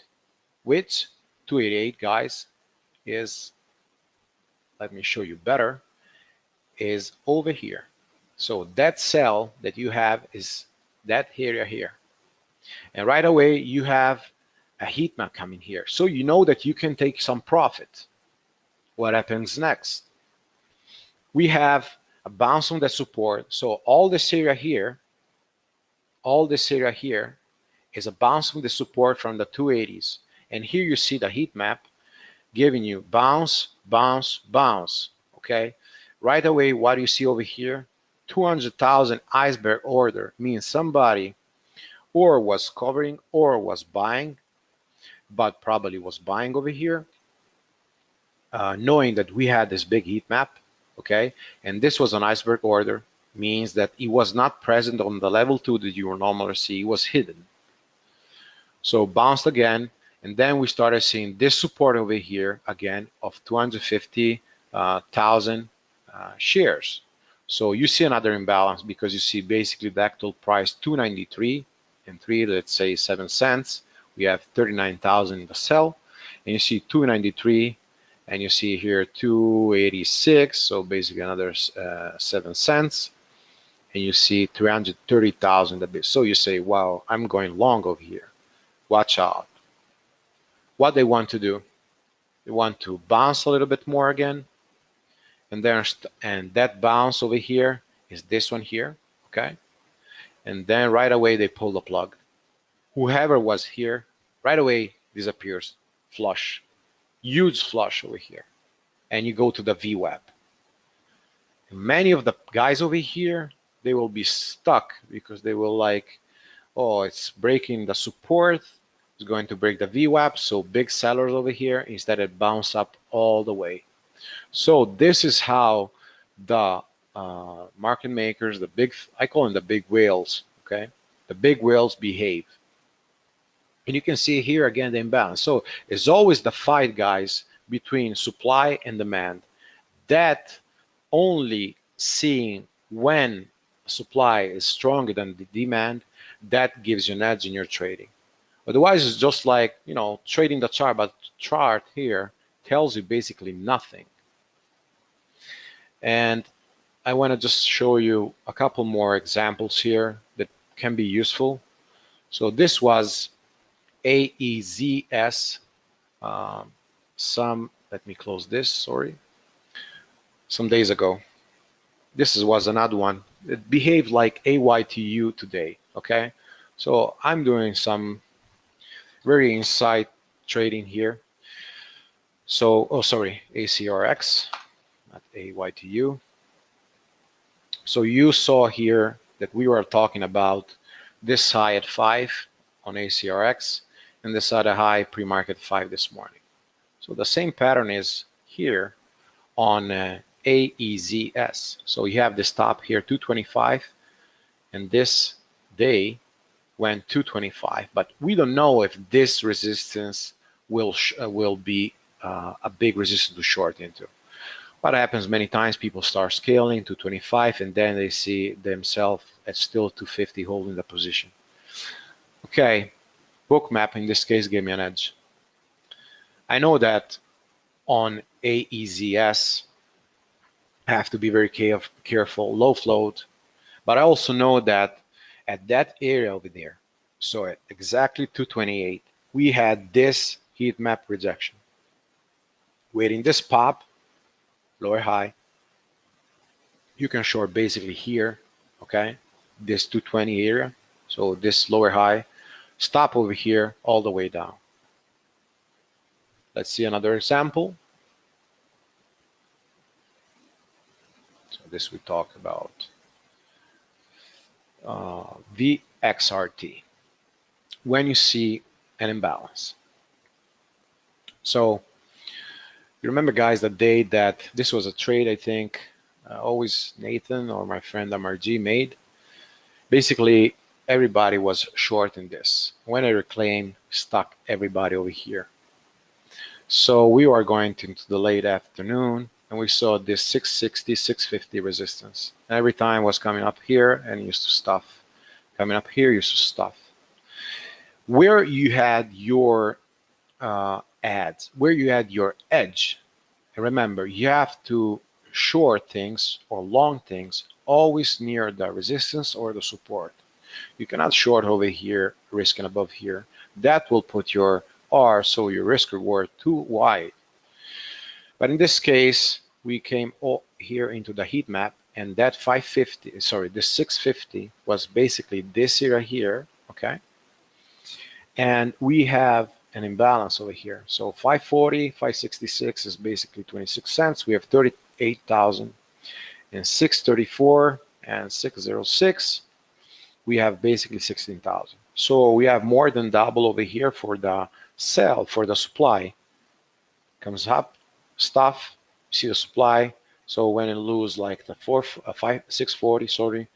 which 288, guys, is, let me show you better, is over here. So that cell that you have is that area here. And right away, you have a heat map coming here. So you know that you can take some profit. What happens next? We have a bounce on the support. So all this area here, all this area here is a bounce from the support from the 280s. And here you see the heat map giving you bounce, bounce, bounce, okay? Right away, what do you see over here, 200,000 iceberg order means somebody or was covering or was buying, but probably was buying over here, uh, knowing that we had this big heat map, okay? And this was an iceberg order, means that it was not present on the level two that you normally see, it was hidden. So bounced again, and then we started seeing this support over here again of 250,000 uh, uh, shares. So you see another imbalance because you see basically the actual price 293 and three, let's say seven cents. We have 39,000 in the sell, and you see 293, and you see here 286, so basically another uh, seven cents, and you see 330,000 a bit. So you say, wow, I'm going long over here watch out. What they want to do, they want to bounce a little bit more again, and then and that bounce over here is this one here, okay? And then right away they pull the plug. Whoever was here, right away disappears, flush, huge flush over here, and you go to the VWAP. Many of the guys over here, they will be stuck because they will like oh, it's breaking the support, it's going to break the VWAP, so big sellers over here, instead it bounce up all the way. So this is how the uh, market makers, the big, I call them the big whales, okay? The big whales behave. And you can see here again the imbalance. So it's always the fight, guys, between supply and demand. That only seeing when supply is stronger than the demand that gives you an edge in your trading. Otherwise, it's just like, you know, trading the chart, but chart here tells you basically nothing. And I want to just show you a couple more examples here that can be useful. So this was AEZS, um, some, let me close this, sorry, some days ago. This was another one. It behaved like AYTU today okay? So I'm doing some very insight trading here. So, oh, sorry, ACRX, not AYTU. So you saw here that we were talking about this high at five on ACRX and this other high pre-market five this morning. So the same pattern is here on uh, AEZS. So you have this top here, 225, and this day went 225, but we don't know if this resistance will will be uh, a big resistance to short into. What happens many times, people start scaling to 25 and then they see themselves at still 250 holding the position. Okay, Bookmap in this case gave me an edge. I know that on AEZS, I have to be very careful, low float, but I also know that at that area over there, so at exactly 228, we had this heat map rejection. Waiting this pop, lower high, you can short basically here, okay, this 220 area, so this lower high, stop over here all the way down. Let's see another example. So this we talk about uh, VXRT. When you see an imbalance. So you remember guys that day that this was a trade I think uh, always Nathan or my friend MRG made. Basically everybody was short in this. When I reclaim, stuck everybody over here. So we were going into the late afternoon and we saw this 660, 650 resistance. Every time was coming up here and used to stuff. Coming up here used to stuff. Where you had your uh, ads, where you add your edge, and remember, you have to short things or long things always near the resistance or the support. You cannot short over here, risking above here. That will put your R, so your risk reward, too wide. But in this case, we came all here into the heat map and that 550, sorry, the 650 was basically this area here, okay? And we have an imbalance over here. So 540, 566 is basically 26 cents. We have 38,000 and 634 and 606 we have basically 16,000. So we have more than double over here for the sell, for the supply. Comes up, stuff, see the supply. So when it lose like the four, uh, five, 640, sorry,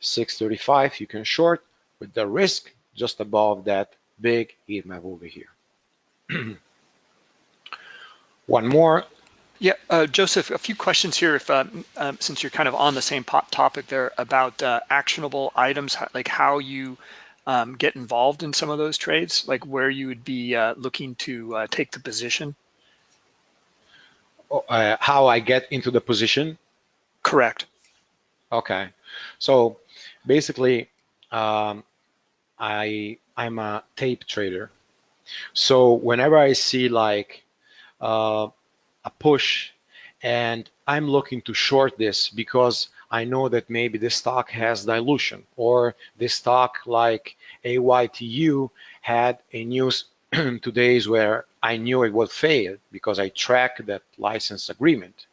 635, you can short with the risk just above that big heat map over here. <clears throat> One more yeah, uh, Joseph, a few questions here. If um, um, since you're kind of on the same topic there about uh, actionable items, like how you um, get involved in some of those trades, like where you would be uh, looking to uh, take the position. Oh, uh, how I get into the position? Correct. Okay, so basically, um, I I'm a tape trader. So whenever I see like uh, a push and I'm looking to short this because I know that maybe this stock has dilution or this stock like AYTU had a news <clears throat> today's where I knew it would fail because I track that license agreement.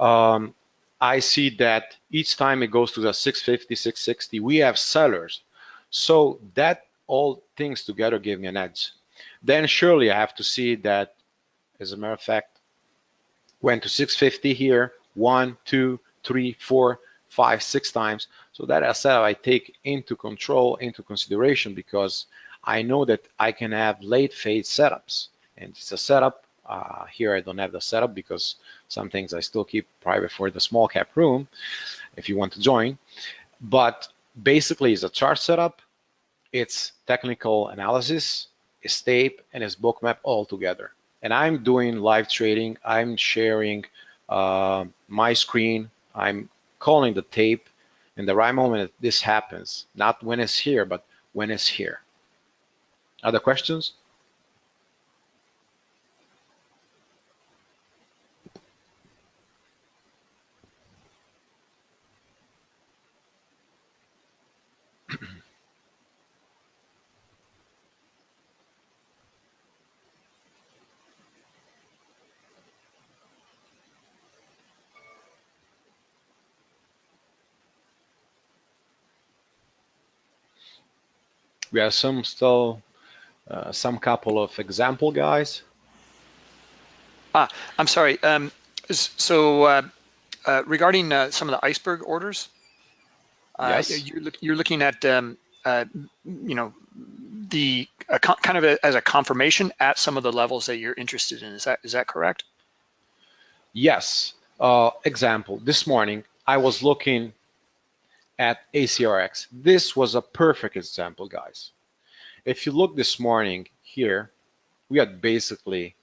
Um, I see that each time it goes to the 650, 660, we have sellers. So that all things together give me an edge. Then surely I have to see that, as a matter of fact, went to 650 here, one, two, three, four, five, six times. So that setup I take into control, into consideration because I know that I can have late phase setups. And it's a setup. Uh, here I don't have the setup because some things I still keep private for the small cap room if you want to join. But basically it's a chart setup, it's technical analysis, it's tape, and it's bookmap all together and I'm doing live trading. I'm sharing uh, my screen. I'm calling the tape in the right moment this happens, not when it's here, but when it's here. Other questions? We have some still uh, some couple of example guys. Ah, I'm sorry. Um, so uh, uh, regarding uh, some of the iceberg orders, uh, yes. you're, look, you're, looking at um, uh, you know the kind of a, as a confirmation at some of the levels that you're interested in. Is that is that correct? Yes. example: This morning I was looking at ACRX. This was a perfect example, guys. If you look this morning here, we had basically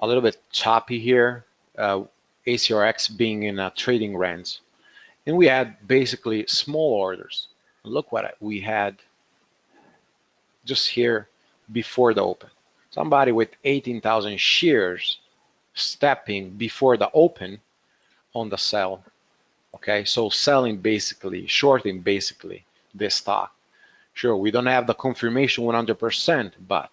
a little bit choppy here, uh, ACRX being in a trading range. And we had basically small orders. Look what we had just here before the open. Somebody with 18,000 shares stepping before the open on the sell Okay, so selling basically, shorting basically this stock. Sure, we don't have the confirmation 100%, but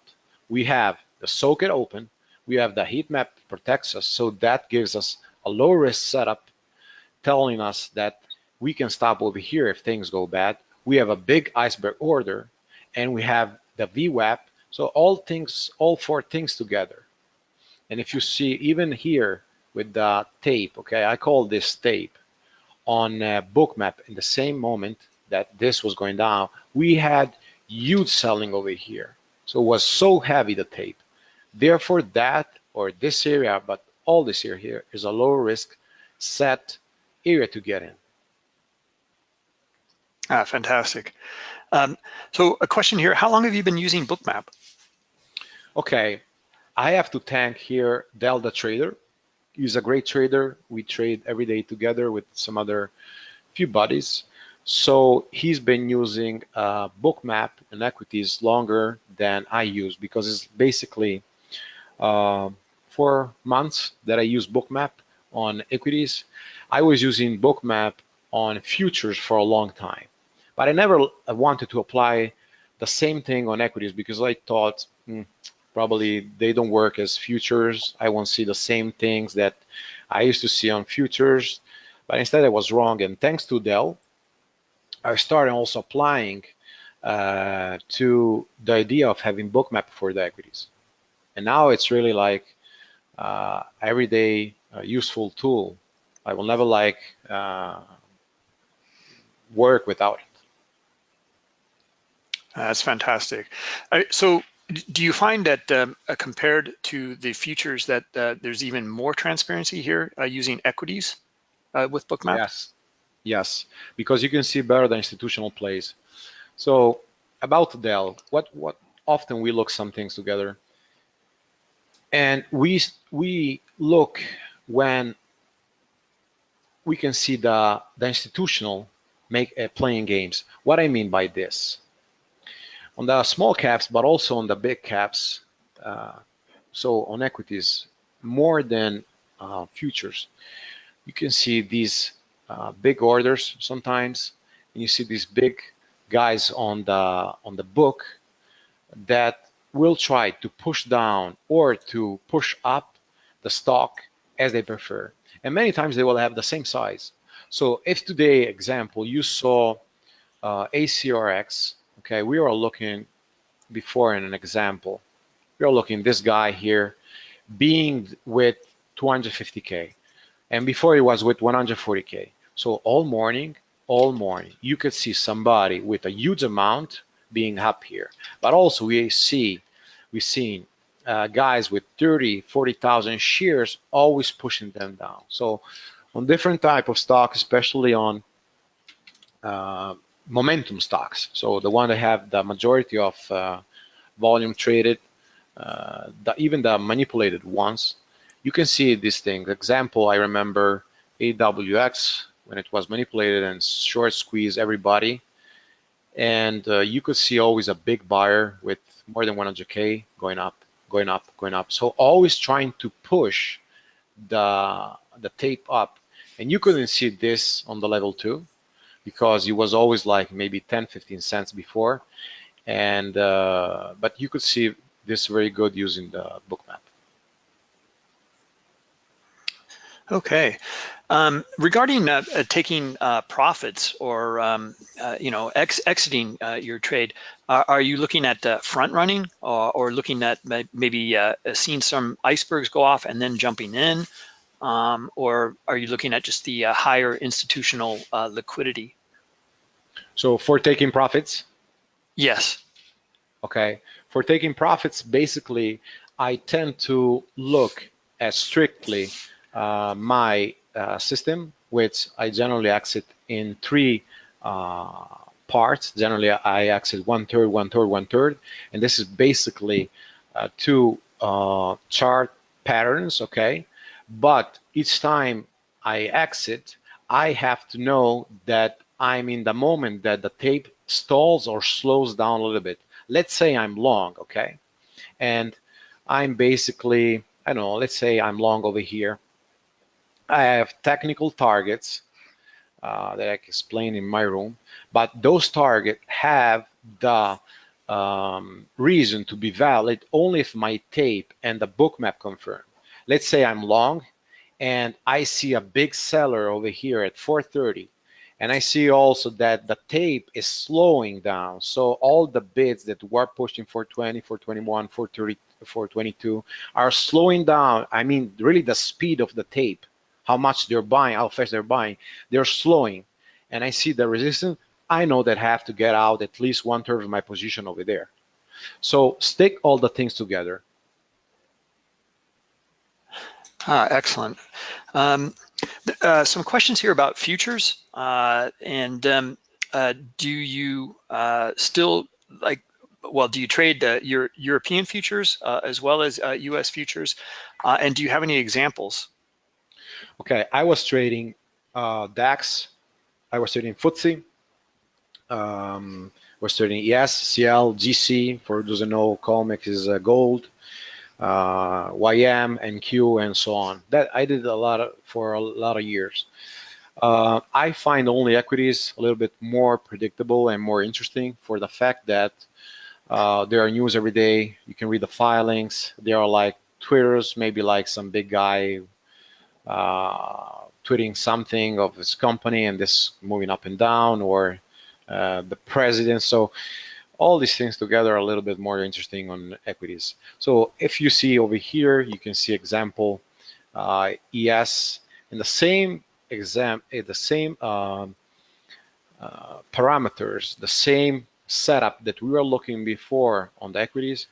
we have the socket open, we have the heat map protects us, so that gives us a low risk setup telling us that we can stop over here if things go bad. We have a big iceberg order and we have the VWAP So all things, all four things together. And if you see even here with the tape, okay, I call this tape on bookmap in the same moment that this was going down, we had huge selling over here. So it was so heavy, the tape. Therefore that, or this area, but all this area here is a low risk set area to get in. Ah, fantastic. Um, so a question here, how long have you been using Bookmap? Okay, I have to thank here Delta Trader. He's a great trader. We trade every day together with some other few buddies. So he's been using Bookmap and equities longer than I use because it's basically uh, four months that I use Bookmap on equities. I was using Bookmap on futures for a long time, but I never wanted to apply the same thing on equities because I thought hmm, probably they don't work as futures. I won't see the same things that I used to see on futures, but instead I was wrong. And thanks to Dell, I started also applying uh, to the idea of having bookmap for the equities. And now it's really like uh, everyday uh, useful tool. I will never like uh, work without it. That's fantastic. so do you find that um, uh, compared to the futures that uh, there's even more transparency here uh, using equities with bookmap? Yes, Yes, because you can see better the institutional plays. So about Dell, what what often we look some things together, and we we look when we can see the the institutional make uh, playing games. What I mean by this, on the small caps, but also on the big caps, uh, so on equities more than uh, futures, you can see these uh, big orders sometimes. And you see these big guys on the on the book that will try to push down or to push up the stock as they prefer. And many times they will have the same size. So if today, example, you saw uh, ACRX, okay, we are looking before in an example. We are looking this guy here being with 250K and before he was with 140K. So all morning, all morning, you could see somebody with a huge amount being up here. But also we see, we've seen uh, guys with 30, 40,000 shares always pushing them down. So on different type of stocks, especially on uh, momentum stocks, so the one that have the majority of uh, volume traded, uh, the, even the manipulated ones, you can see these things. Example, I remember AWX when it was manipulated and short squeeze everybody. And uh, you could see always a big buyer with more than 100K going up, going up, going up. So always trying to push the, the tape up. And you couldn't see this on the level two because it was always like maybe 10, 15 cents before. And, uh, but you could see this very good using the bookmap. Okay. Um, regarding uh, uh, taking uh, profits or um, uh, you know ex exiting uh, your trade, are you looking at uh, front running or, or, looking at maybe seeing some icebergs go off and then jumping in, um, or are you looking at just the higher institutional liquidity? So for taking profits? Yes. Okay. For taking profits, basically, I tend to look at strictly uh, my uh, system, which I generally exit in three uh, parts. Generally, I exit one third, one third, one third, and this is basically uh, two uh, chart patterns, okay? But each time I exit, I have to know that I'm in the moment that the tape stalls or slows down a little bit. Let's say I'm long, okay? And I'm basically, I don't know, let's say I'm long over here I have technical targets uh, that I can explain in my room, but those targets have the um, reason to be valid only if my tape and the bookmap confirm. Let's say I'm long and I see a big seller over here at 430 And I see also that the tape is slowing down. So all the bids that were pushing 420, 421, 430, 422 are slowing down. I mean, really the speed of the tape, how much they're buying, how fast they're buying, they're slowing. And I see the resistance, I know that I have to get out at least one third of my position over there. So stick all the things together. Ah, excellent. Um, uh, some questions here about futures. Uh, and um, uh, do you uh, still like, well, do you trade your European futures uh, as well as US uh, futures? and do you have any examples? Okay, I was trading DAX, I was trading FTSE, um, was trading ES, CL, GC, for those who know, COMEX is gold, uh, YM and Q and so on. That I did a lot of, for a lot of years. Uh, I find only equities a little bit more predictable and more interesting for the fact that uh, there are news every day. You can read the filings. There are like Twitters, maybe like some big guy uh, tweeting something of his company and this moving up and down or uh, the president. So all these things together are a little bit more interesting on equities. So if you see over here, you can see example uh, ES in the same exam, eh, the same um, uh, parameters, the same setup that we were looking before on the equities,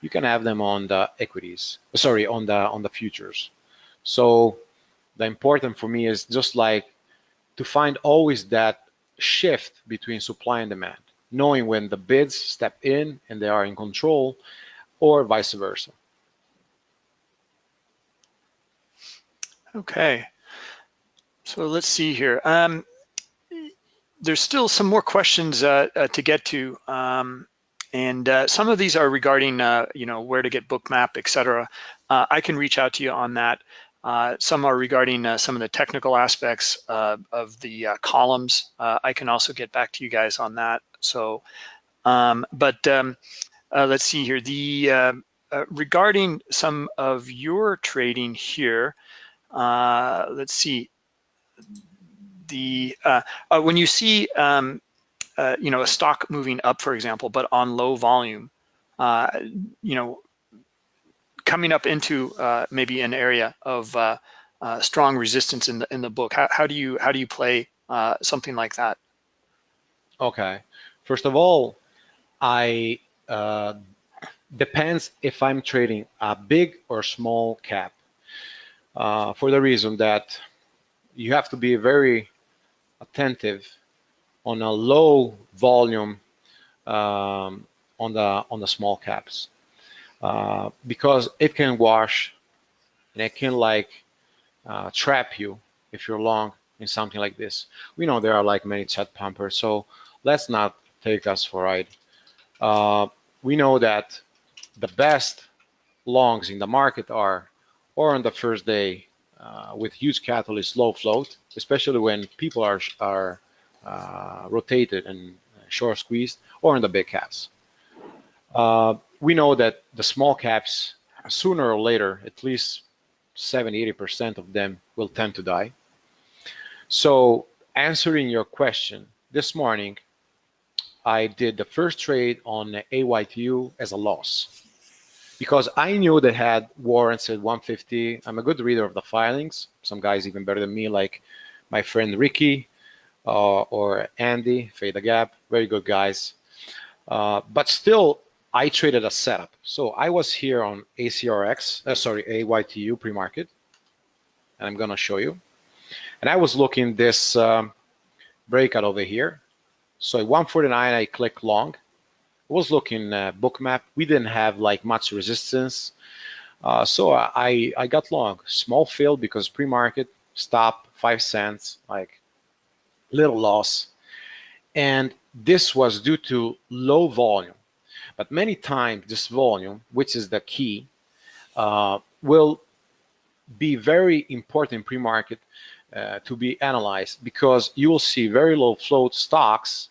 you can have them on the equities, sorry, on the on the futures. So the important for me is just like to find always that shift between supply and demand knowing when the bids step in and they are in control or vice versa. Okay, so let's see here. Um, there's still some more questions uh, uh, to get to. Um, and uh, some of these are regarding, uh, you know, where to get bookmap, et cetera. Uh, I can reach out to you on that. Uh, some are regarding some of the technical aspects of the columns. I can also get back to you guys on that. So, um, but um, uh, let's see here. The regarding some of your trading here, let's see. The when you see um, you know a stock moving up, for example, but on low volume, you know coming up into uh, maybe an area of uh, uh, strong resistance in the in the book. How, how do you how do you play uh, something like that? Okay, first of all, I uh, depends if I'm trading a big or small cap. Uh, for the reason that you have to be very attentive on a low volume um, on the on the small caps uh, because it can wash and it can like uh, trap you if you're long in something like this. We know there are like many chat pumpers, so let's not take us for a ride. Uh, we know that the best longs in the market are or on the first day uh, with huge catalyst low float, especially when people are, are uh, rotated and short squeezed, or in the big caps. Uh, we know that the small caps, sooner or later, at least 70, 80% of them will tend to die. So answering your question, this morning, I did the first trade on AYTU as a loss because I knew they had warrants at 150. I'm a good reader of the filings. Some guys even better than me, like my friend Ricky uh, or Andy, Fade the Gap, very good guys. Uh, but still, I traded a setup. So I was here on ACRX, uh, sorry, AYTU pre-market, and I'm gonna show you. And I was looking this um, breakout over here. So at 149, I click long. I was looking uh, bookmap. We didn't have like much resistance. Uh, so I, I got long, small fill because pre-market, stop, five cents, like little loss. And this was due to low volume. But many times this volume, which is the key, uh, will be very important pre-market uh, to be analyzed because you will see very low float stocks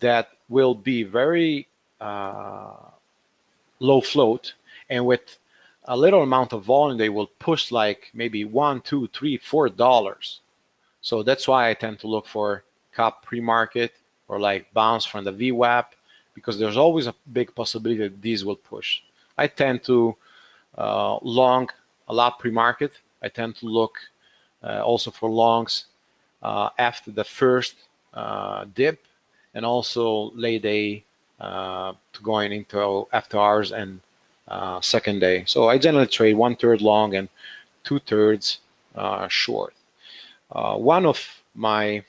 that will be very uh, low float and with a little amount of volume they will push like maybe one two three four dollars so that's why i tend to look for cop pre-market or like bounce from the VWAP because there's always a big possibility that these will push. I tend to uh, long a lot pre-market. I tend to look also for longs uh, after the first uh, dip and also late day uh, to going into after hours and uh, second day. So I generally trade one third long and two thirds short. one of my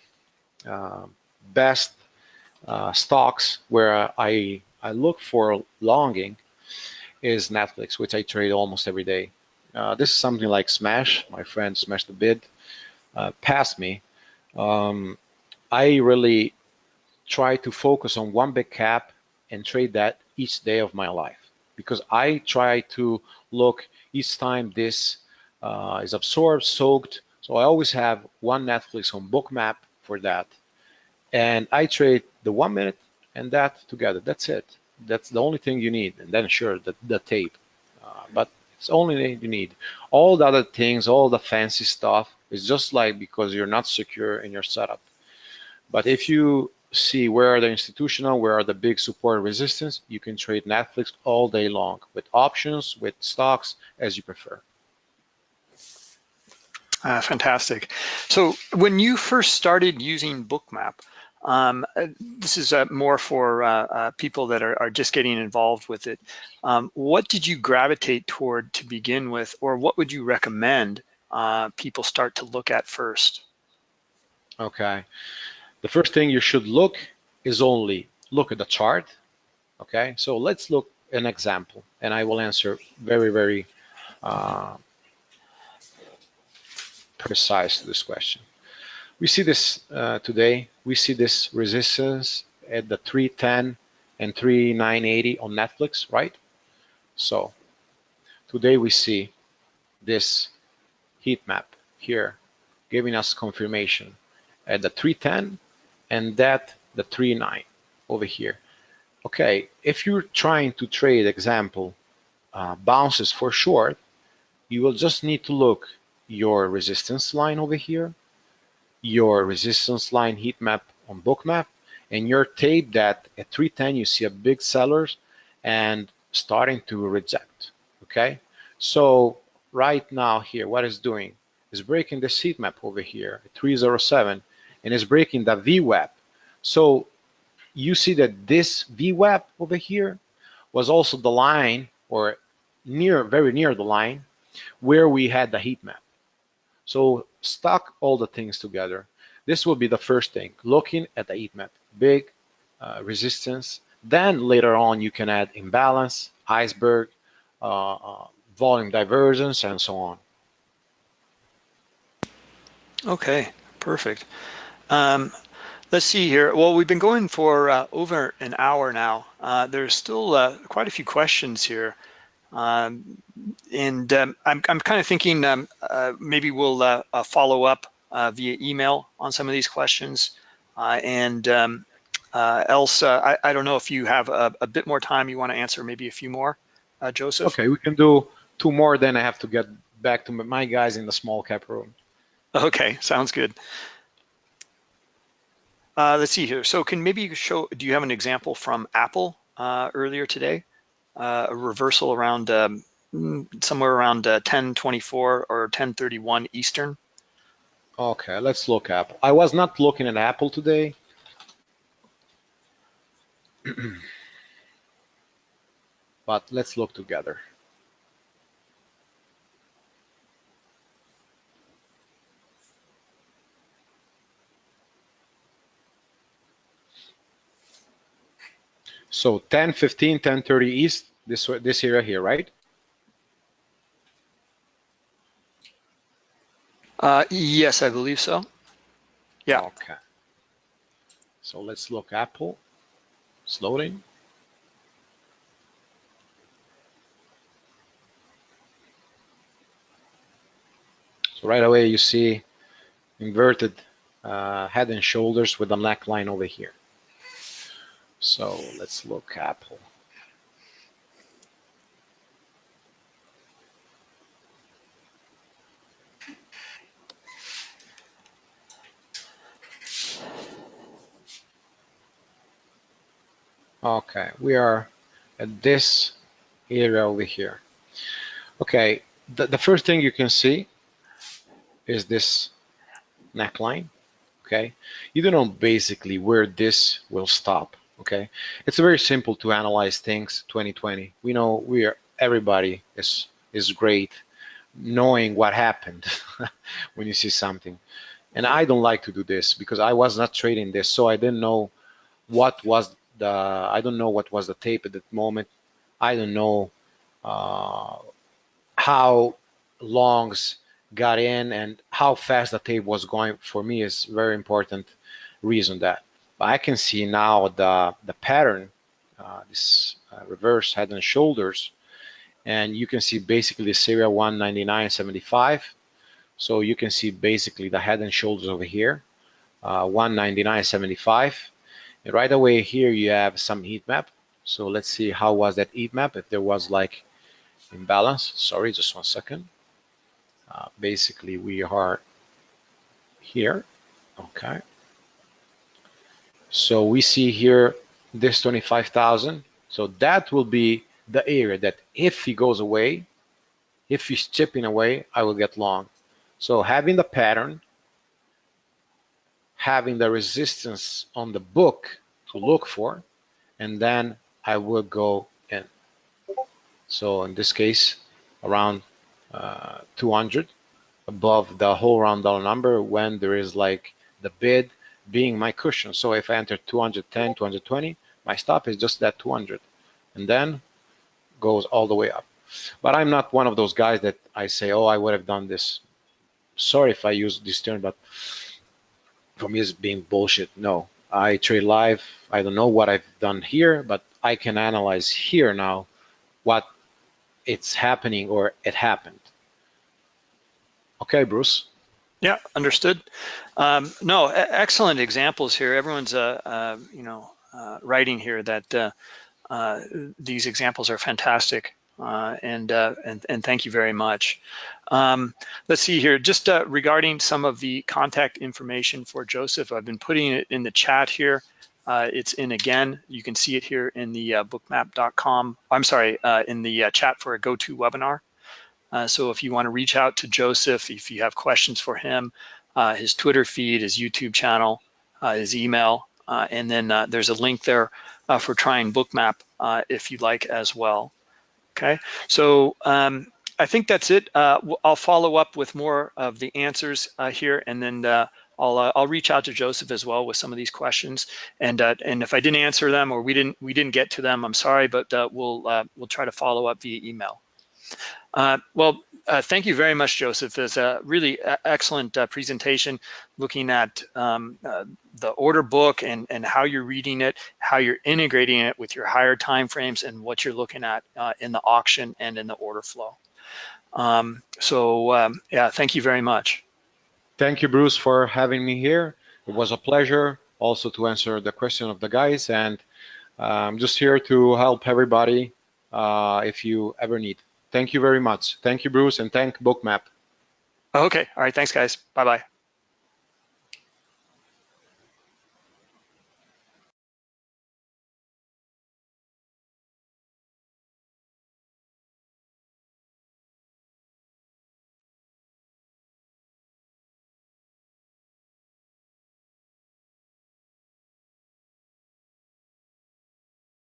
best uh, stocks where I I look for longing is Netflix, which I trade almost every day. Uh, this is something like Smash. My friend Smash the Bid uh, passed me. Um, I really try to focus on one big cap and trade that each day of my life because I try to look each time this uh, is absorbed, soaked. So I always have one Netflix on Bookmap for that and I trade the one minute and that together. That's it. That's the only thing you need. And then sure, the, the tape. Uh, but it's only you need. All the other things, all the fancy stuff is just like because you're not secure in your setup. But if you see where are the institutional, where are the big support resistance, you can trade Netflix all day long with options, with stocks, as you prefer. Uh, fantastic. So when you first started using Bookmap, um, uh, this is uh, more for uh, uh, people that are, are, just getting involved with it. Um, what did you gravitate toward to begin with, or what would you recommend uh, people start to look at first? Okay. The first thing you should look is only look at the chart. Okay, so let's look an example, and I will answer very, very uh, precise to this question. We see this uh, today. We see this resistance at the 310 and 3980 on Netflix, right? So today we see this heat map here giving us confirmation at the 310 and that the 39 over here. Okay, if you're trying to trade example uh, bounces for short, you will just need to look your resistance line over here your resistance line heat map on bookmap and your tape that at 310 you see a big sellers and starting to reject okay? So right now here what is doing is breaking the heat map over here at 307 and is breaking the VWAP. So you see that this VWAP over here was also the line or near very near the line where we had the heat map. So stock all the things together. This will be the first thing, looking at the heat map, big uh, resistance. Then later on, you can add imbalance, iceberg, uh, uh, volume divergence, and so on. Okay, perfect. Um, let's see here. Well, we've been going for uh, over an hour now. Uh, there's still uh, quite a few questions here. Um, and um, I'm, I'm kind of thinking um, uh, maybe we'll uh, uh, follow up uh, via email on some of these questions. Uh, and um, uh, else, I, I, don't know if you have a, a, bit more time you want to answer, maybe a few more, Joseph. Okay, we can do two more, then I have to get back to my guys in the small cap room. Okay, sounds good. let's see here. So can maybe you show, do you have an example from Apple earlier today? Uh, a reversal around um, mm, somewhere around uh, 1024 or 1031 Eastern. Okay, let's look up. I was not looking at Apple today. <clears throat> but let's look together. So 10, 15, 10, 30 east, this, this area here, right? Uh, yes, I believe so. Yeah. Okay. So let's look Apple. It's loading. So right away you see inverted uh, head and shoulders with the neckline over here. So let's look Apple. Okay, we are at this area over here. Okay, the, the first thing you can see is this neckline, okay? You don't know basically where this will stop okay? It's very simple to analyze things 2020. We know we are, everybody is, is great knowing what happened <laughs> when you see something. And I don't like to do this because I was not trading this, so I didn't know what was the, I don't know what was the tape at that moment. I don't know uh, how longs got in and how fast the tape was going for me is very important reason that. But I can see now the, the pattern, uh, this uh, reverse head and shoulders, and you can see basically the area 199.75. So you can see basically the head and shoulders over here, uh, 199.75. And right away here you have some heat map. So let's see how was that heat map if there was like imbalance. Sorry, just one second. Uh, basically we are here, okay. So we see here this 25,000. So that will be the area that if he goes away, if he's chipping away, I will get long. So having the pattern, having the resistance on the book to look for, and then I will go in. So in this case, around uh, 200 above the whole round dollar number when there is like the bid being my cushion. So if I enter 210, 220, my stop is just that 200 and then goes all the way up. But I'm not one of those guys that I say, oh, I would have done this. Sorry if I use this term, but for me it's being bullshit. No, I trade live. I don't know what I've done here, but I can analyze here now what it's happening or it happened. Okay, Bruce. Yeah, understood. Um, no, excellent examples here. Everyone's, uh, uh, you know, uh, writing here that uh, uh, these examples are fantastic. Uh, and, and, and thank you very much. Um, let's see here, just regarding some of the contact information for Joseph, I've been putting it in the chat here. it's in again, you can see it here in the bookmap.com, I'm sorry, in the chat for a GoToWebinar. Uh, so if you want to reach out to Joseph, if you have questions for him, uh, his Twitter feed, his YouTube channel, uh, his email, uh, and then uh, there's a link there uh, for trying Bookmap if you'd like as well. Okay, so um, I think that's it. I'll follow up with more of the answers here, and then I'll I'll reach out to Joseph as well with some of these questions. And and if I didn't answer them or we didn't we didn't get to them, I'm sorry, but we'll we'll try to follow up via email. Uh, well, uh, thank you very much, Joseph. It's a really excellent uh, presentation looking at um, uh, the order book and, and how you're reading it, how you're integrating it with your higher timeframes and what you're looking at uh, in the auction and in the order flow. Um, so um, yeah, thank you very much. Thank you, Bruce, for having me here. It was a pleasure also to answer the question of the guys and I'm just here to help everybody uh, if you ever need. Thank you very much. Thank you, Bruce, and thank Bookmap. Okay. All right. Thanks, guys. Bye-bye.